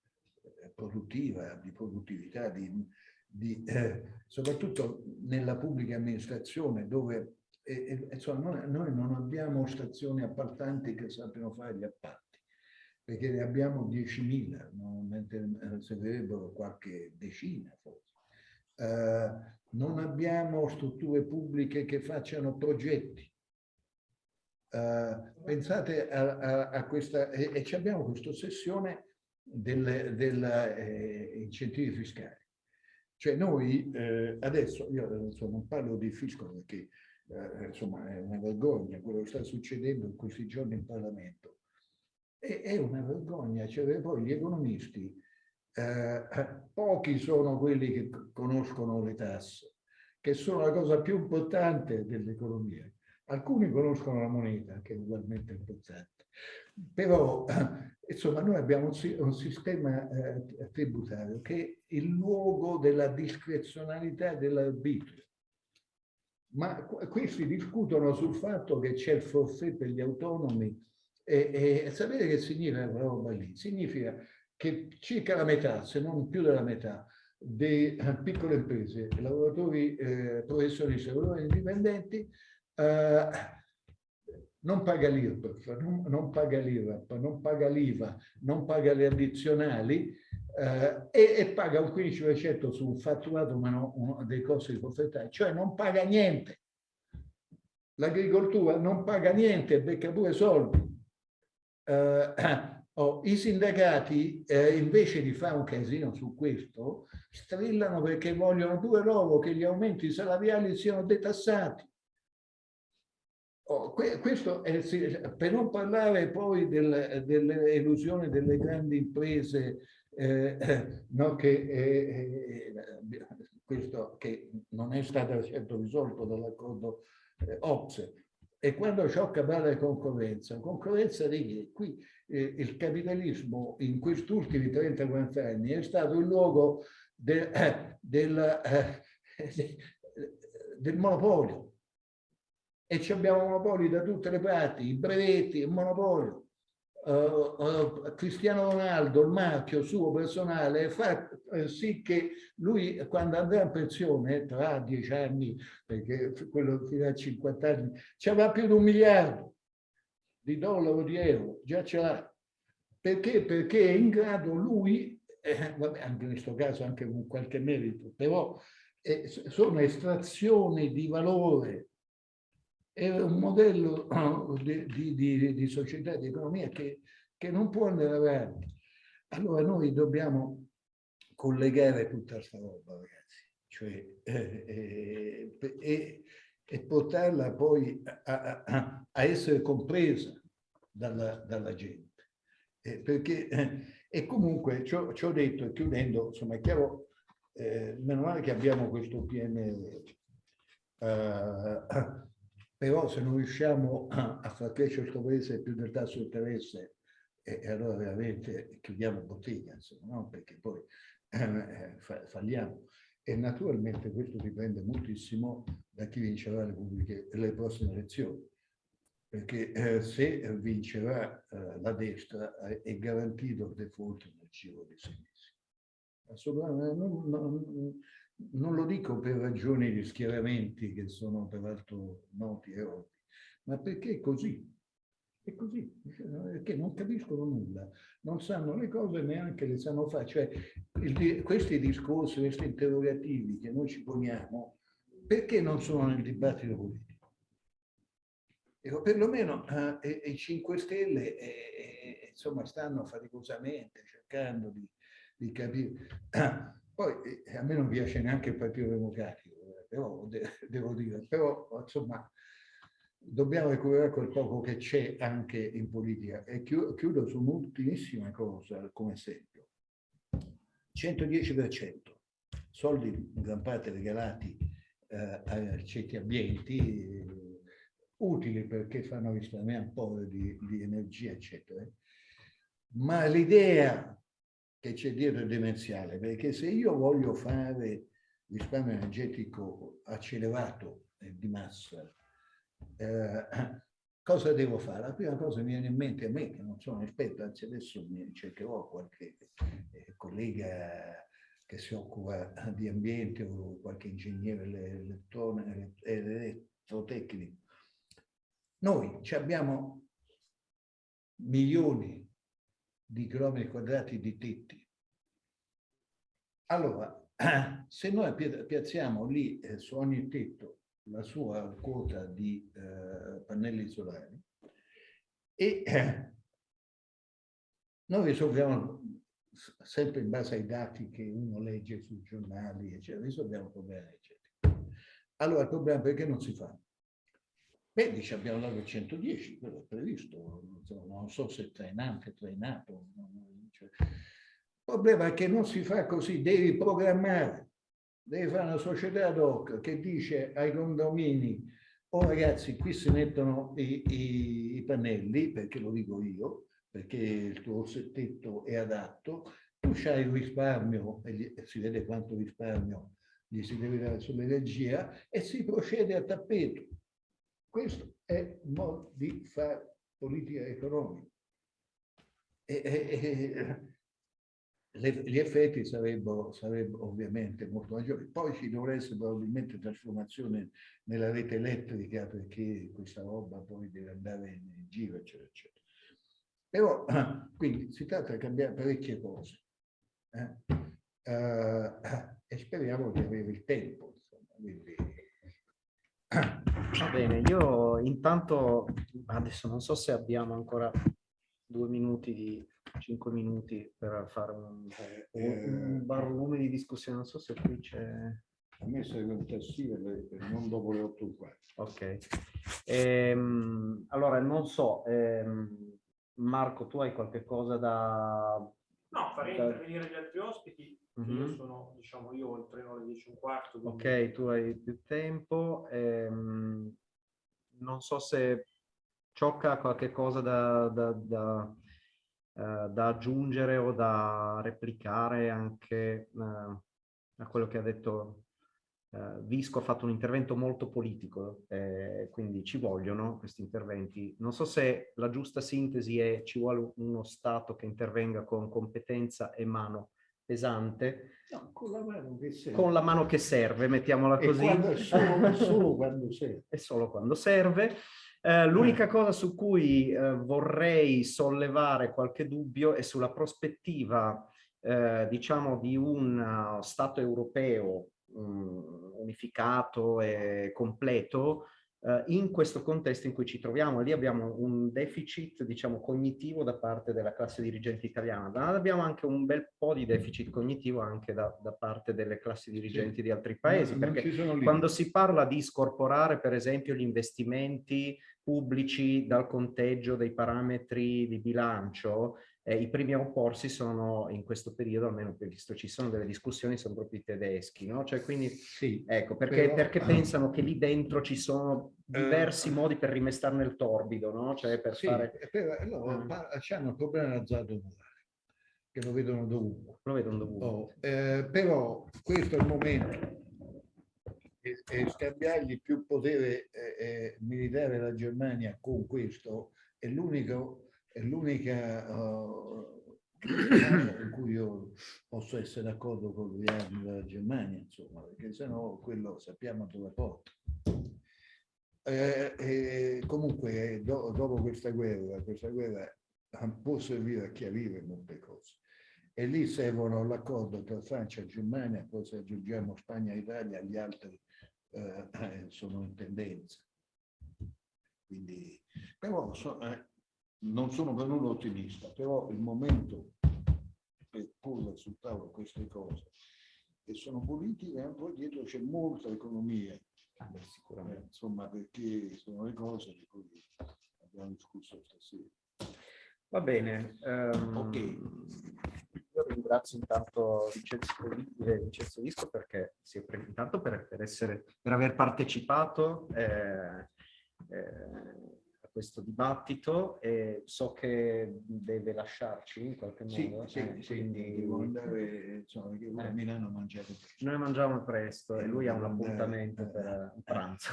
produttiva, di produttività, di, di, eh, soprattutto nella pubblica amministrazione dove insomma, noi, non abbiamo stazioni appaltanti che sappiano fare gli appalti, perché ne abbiamo 10.000, no? mentre eh, servirebbero qualche decina forse. Uh, non abbiamo strutture pubbliche che facciano progetti. Uh, pensate a, a, a questa, e, e abbiamo questa ossessione degli del, eh, incentivi fiscali. Cioè noi eh, adesso, io insomma, non parlo di fisco perché eh, insomma è una vergogna quello che sta succedendo in questi giorni in Parlamento. E, è una vergogna, cioè poi gli economisti, eh, pochi sono quelli che conoscono le tasse, che sono la cosa più importante dell'economia. Alcuni conoscono la moneta, che è ugualmente importante. Però, insomma, noi abbiamo un sistema eh, tributario che è il luogo della discrezionalità dell'arbitrio. Ma questi discutono sul fatto che c'è il forfè per gli autonomi e, e sapete che significa quella roba lì? Significa che circa la metà, se non più della metà, delle piccole imprese, lavoratori eh, professionisti, lavoratori indipendenti, eh, non paga l'IRPEF, non, non, paga l'IRAP, non paga l'IVA, non paga le addizionali eh, e, e, paga un 15% su un fatturato ma non dei costi di proprietà, cioè non paga niente. L'agricoltura non paga niente, becca pure soldi. Eh, oh, I sindacati, eh, invece di fare un casino su questo, strillano perché vogliono pure loro che gli aumenti salariali siano detassati. Oh, questo è, per non parlare poi del, dell'elusione delle grandi imprese, eh, no, che, eh, questo che non è stato certo risolto dall'accordo eh, OPSE. E quando ciò parla di concorrenza, concorrenza di qui eh, il capitalismo in questi ultimi 30-40 anni è stato il luogo de, eh, del, eh, del monopolio e abbiamo monopoli da tutte le parti, i brevetti, il monopolio. Uh, uh, Cristiano Ronaldo, il marchio suo personale, fa uh, sì che lui quando andrà in pensione, tra dieci anni, perché quello fino a 50 anni, ci avrà più di un miliardo di dollari, di euro, già ce l'ha. Perché? Perché è in grado lui, eh, vabbè, anche in questo caso anche con qualche merito, però eh, sono estrazioni di valore è un modello di, di, di società, di economia che, che, non può andare avanti. Allora noi dobbiamo collegare tutta questa roba, ragazzi, cioè, eh, eh, e, e, portarla poi a, a, a essere compresa dalla, dalla gente. Eh, perché, e comunque ci ho detto, e chiudendo, insomma è chiaro, eh, meno male che abbiamo questo PNR. Uh, però se non riusciamo a, far crescere questo paese più del tasso di interesse, e, e allora veramente chiudiamo bottega, insomma, no? perché poi eh, falliamo. E naturalmente questo dipende moltissimo da chi vincerà le, pubbliche, le prossime elezioni. Perché eh, se vincerà eh, la destra eh, è garantito il default nel giro di sei mesi. Assolutamente, non, non, non lo dico per ragioni di schieramenti che sono peraltro noti e ovvi, ma perché è così. È così, perché non capiscono nulla, non sanno le cose neanche le sanno fare. Cioè, il, questi discorsi, questi interrogativi che noi ci poniamo, perché non sono nel dibattito politico? Ecco, perlomeno eh, i 5 Stelle eh, eh, insomma, stanno faticosamente cercando di, di capire. Poi eh, a me non piace neanche il Partito Democratico, eh, però de devo dire, però insomma dobbiamo recuperare quel poco che c'è anche in politica. E chiudo su un'ultimissima cosa come esempio. 110%, soldi in gran parte regalati eh, a certi ambienti, eh, utili perché fanno risparmiare un po' di, di energia, eccetera. Ma l'idea che c'è dietro è demenziale, perché se io voglio fare risparmio energetico accelerato di massa, eh, cosa devo fare? La prima cosa che mi viene in mente a me, che non sono esperto, anzi adesso cercherò qualche eh, collega che si occupa di ambiente o qualche ingegnere zootecnico. Noi abbiamo milioni di chilometri quadrati di tetti. Allora, se noi piazziamo lì eh, su ogni tetto la sua quota di eh, pannelli solari e eh, noi risolviamo sempre in base ai dati che uno legge sui giornali, eccetera, risolviamo problemi eccetera. Allora il problema perché non si fa? Beh, dice abbiamo dato il 110, quello è previsto, non so se trainante, trainato. Cioè. Il problema è che non si fa così, devi programmare, devi fare una società ad hoc che dice ai condomini, oh ragazzi, qui si mettono i, i, i pannelli, perché lo dico io, perché il tuo settetto è adatto, tu c'hai il risparmio, e, gli, e si vede quanto risparmio gli si deve dare sull'energia, e si procede a tappeto questo è il modo di fare politica economica. E, e, e, gli effetti sarebbero, sarebbero, ovviamente molto maggiori. Poi ci dovrà essere probabilmente trasformazione nella rete elettrica perché questa roba poi deve andare in giro, eccetera, eccetera. Però, quindi, si tratta di cambiare parecchie cose. Eh? Uh, e speriamo di avere il tempo. Insomma, quindi, Va bene, io intanto adesso non so se abbiamo ancora due minuti di cinque minuti per fare un, eh, un barlume di discussione. Non so se qui c'è. A me serve un tassì non dopo le 8 qua. Ok. Ehm, allora, non so, ehm, Marco, tu hai qualche cosa da... No, farei da... intervenire gli altri ospiti Mm -hmm. Io sono, diciamo, io ho il treno alle 10 e un quarto. Quindi... Ok, tu hai più tempo. Ehm, non so se Ciocca ha qualche cosa da, da, da, eh, da, aggiungere o da replicare anche eh, a quello che ha detto Uh, Visco ha fatto un intervento molto politico, eh, quindi ci vogliono questi interventi. Non so se la giusta sintesi è ci vuole uno Stato che intervenga con competenza e mano pesante. No, con la mano che serve. Con la mano che serve, mettiamola così. Quando, solo, solo, quando serve. E solo quando serve. Eh, L'unica cosa su cui eh, vorrei sollevare qualche dubbio è sulla prospettiva, eh, diciamo, di un uh, Stato europeo um, unificato e completo Uh, in questo contesto in cui ci troviamo. Lì abbiamo un deficit, diciamo, cognitivo da parte della classe dirigente italiana, ma abbiamo anche un bel po' di deficit cognitivo anche da, da parte delle classi dirigenti sì. di altri paesi, no, perché quando si parla di scorporare, per esempio, gli investimenti pubblici dal conteggio dei parametri di bilancio, eh, I primi a opporsi sono in questo periodo, almeno visto ci sono delle discussioni, sono proprio i tedeschi, no? Cioè quindi, sì, ecco, perché, però, perché pensano che lì dentro ci sono diversi uh, modi per rimestare nel torbido, no? Cioè per sì, fare... Però, no, uh, c'hanno il problema dell'azzardo morale, che lo vedono dovunque. Lo vedono dovunque. Oh, eh, però questo è il momento e, e scambiargli più potere eh, eh militare alla Germania con questo è l'unico è l'unica uh, cui io posso essere d'accordo con gli armi della Germania, insomma, perché sennò quello sappiamo dove porta. Eh, eh, comunque, do, dopo questa guerra, questa guerra può servire a chiarire molte cose. E lì servono l'accordo tra Francia e Germania, poi se aggiungiamo Spagna e Italia, gli altri eh, sono in tendenza. Quindi, però, so, eh, non sono per nulla ottimista, però il momento per porre sul tavolo queste cose, che sono politiche, e poi dietro c'è molta economia, ah, sicuramente. insomma, perché sono le cose di cui abbiamo discusso stasera. Va bene. Um, ok. Io ringrazio intanto Vincenzo, Vincenzo Visco perché sì, intanto per, per, essere, per aver partecipato. Eh, eh, questo dibattito e so che deve lasciarci in qualche modo. Sì, eh, sì, quindi... devo andare, insomma, perché a Milano a mangiare presto. Noi mangiamo presto e, lui ha un appuntamento andare, per un pranzo.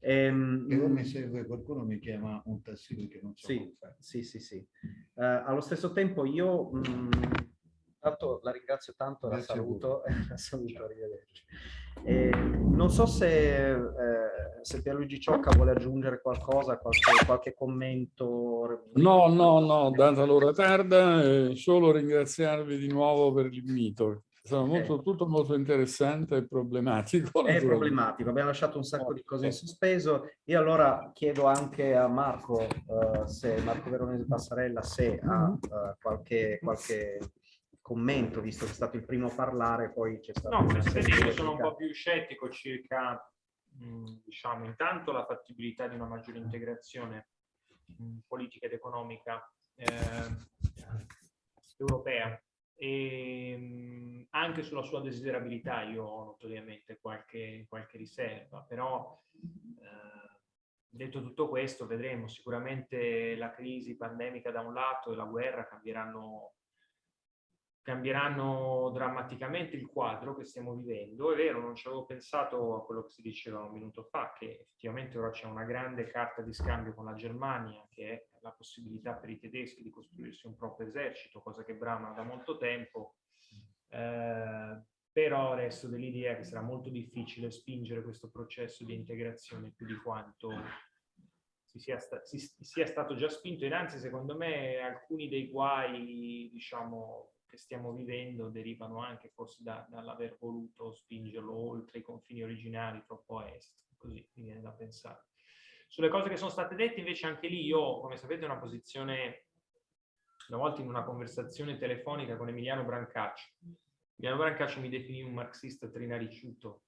e, ehm, e mi serve qualcuno mi chiama un tassì perché non so sì, Sì, sì, sì. Uh, allo stesso tempo io... Mh, mm, Tanto la ringrazio tanto, la saluto, la saluto, arrivederci. Eh, non so se, eh, se Pierluigi Ciocca vuole aggiungere qualcosa, qualche, qualche commento. No, no, no, data l'ora tarda, eh, solo ringraziarvi di nuovo per l'invito. È molto, tutto molto interessante e problematico. È problematico, abbiamo lasciato un sacco di cose in sospeso. Io allora chiedo anche a Marco, uh, se Marco Veronese Passarella, se ha uh, qualche, qualche commento, visto che è stato il primo a parlare, poi c'è stato... No, io sono un po' più scettico circa, mh, diciamo, intanto la fattibilità di una maggiore integrazione mh, politica ed economica eh, europea. E anche sulla sua desiderabilità io ho notoriamente qualche, qualche riserva, però eh, detto tutto questo vedremo. Sicuramente la crisi pandemica da un lato e la guerra cambieranno cambieranno drammaticamente il quadro che stiamo vivendo. È vero, non ci avevo pensato a quello che si diceva un minuto fa, che effettivamente ora c'è una grande carta di scambio con la Germania, che è la possibilità per i tedeschi di costruirsi un proprio esercito, cosa che bramano da molto tempo. Eh, però resto dell'idea che sarà molto difficile spingere questo processo di integrazione più di quanto si sia, sta si sia stato già spinto e anzi secondo me alcuni dei guai diciamo che stiamo vivendo derivano anche forse da, dall'aver voluto spingerlo oltre i confini originali troppo a est, così mi viene da pensare. Sulle cose che sono state dette invece anche lì io, come sapete, ho una posizione, una volta in una conversazione telefonica con Emiliano Brancaccio. Emiliano Brancaccio mi definì un marxista trinariciuto.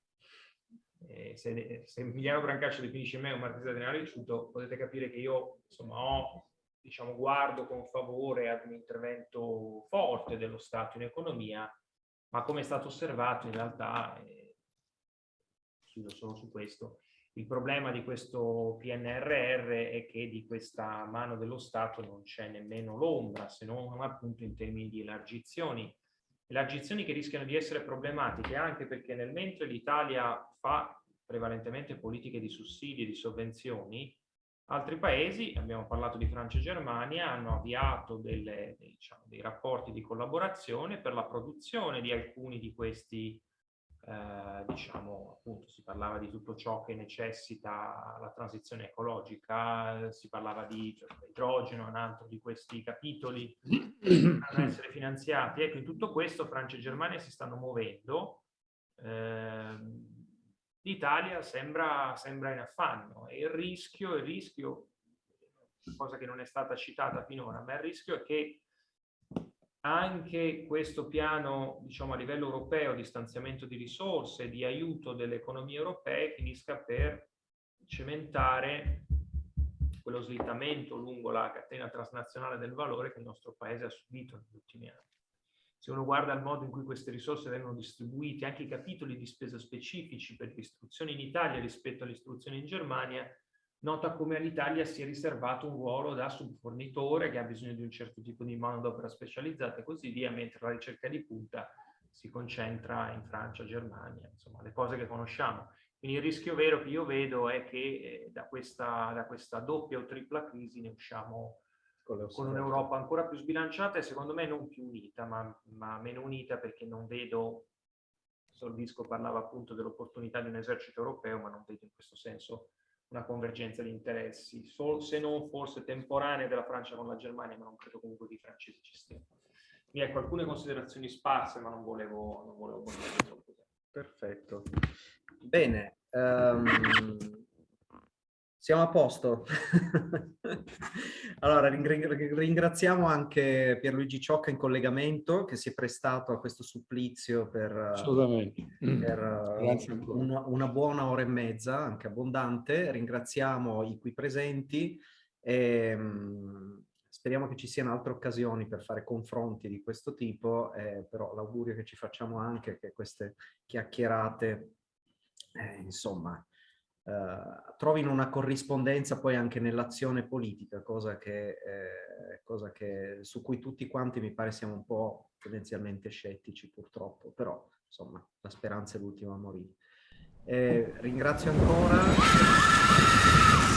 Eh, se, se, Emiliano Brancaccio definisce me un marxista trinariciuto, potete capire che io insomma ho diciamo, guardo con favore ad un intervento forte dello Stato in economia, ma come è stato osservato in realtà, eh, chiudo solo su questo, il problema di questo PNRR è che di questa mano dello Stato non c'è nemmeno l'ombra, se non appunto in termini di elargizioni. Elargizioni che rischiano di essere problematiche anche perché nel mentre l'Italia fa prevalentemente politiche di sussidi e di sovvenzioni, Altri paesi, abbiamo parlato di Francia e Germania, hanno avviato delle, diciamo, dei rapporti di collaborazione per la produzione di alcuni di questi, eh, diciamo, appunto, si parlava di tutto ciò che necessita la transizione ecologica, si parlava di cioè, idrogeno, un altro di questi capitoli a essere finanziati. Ecco, in tutto questo Francia e Germania si stanno muovendo. Eh, l'Italia sembra, sembra, in affanno e il rischio, il rischio, cosa che non è stata citata finora, ma il rischio è che anche questo piano, diciamo a livello europeo, di stanziamento di risorse, di aiuto delle economie europee, finisca per cementare quello slittamento lungo la catena transnazionale del valore che il nostro paese ha subito negli ultimi anni se uno guarda il modo in cui queste risorse vengono distribuite, anche i capitoli di spesa specifici per l'istruzione in Italia rispetto all'istruzione in Germania, nota come all'Italia si è riservato un ruolo da subfornitore che ha bisogno di un certo tipo di manodopera specializzata e così via, mentre la ricerca di punta si concentra in Francia, Germania, insomma le cose che conosciamo. Quindi il rischio vero che io vedo è che eh, da, questa, da questa doppia o tripla crisi ne usciamo con un'Europa ancora più sbilanciata e secondo me non più unita, ma, ma meno unita perché non vedo, Solvisco parlava appunto dell'opportunità di un esercito europeo, ma non vedo in questo senso una convergenza di interessi, Sol, se non forse temporanea della Francia con la Germania, ma non credo comunque che i francesi ci stiano. Mi ecco alcune considerazioni sparse, ma non volevo, non volevo. Perfetto. Bene, um, siamo a posto. allora, ringraziamo anche Pierluigi Ciocca in collegamento che si è prestato a questo supplizio per, per una, una, buona ora e mezza, anche abbondante. Ringraziamo i qui presenti e um, speriamo che ci siano altre occasioni per fare confronti di questo tipo, eh, però l'augurio che ci facciamo anche è che queste chiacchierate, eh, insomma, Uh, trovino una corrispondenza poi anche nell'azione politica, cosa, che, eh, cosa che, su cui tutti quanti mi pare siamo un po' tendenzialmente scettici purtroppo, però insomma la speranza è l'ultima a morire. Eh, ringrazio ancora.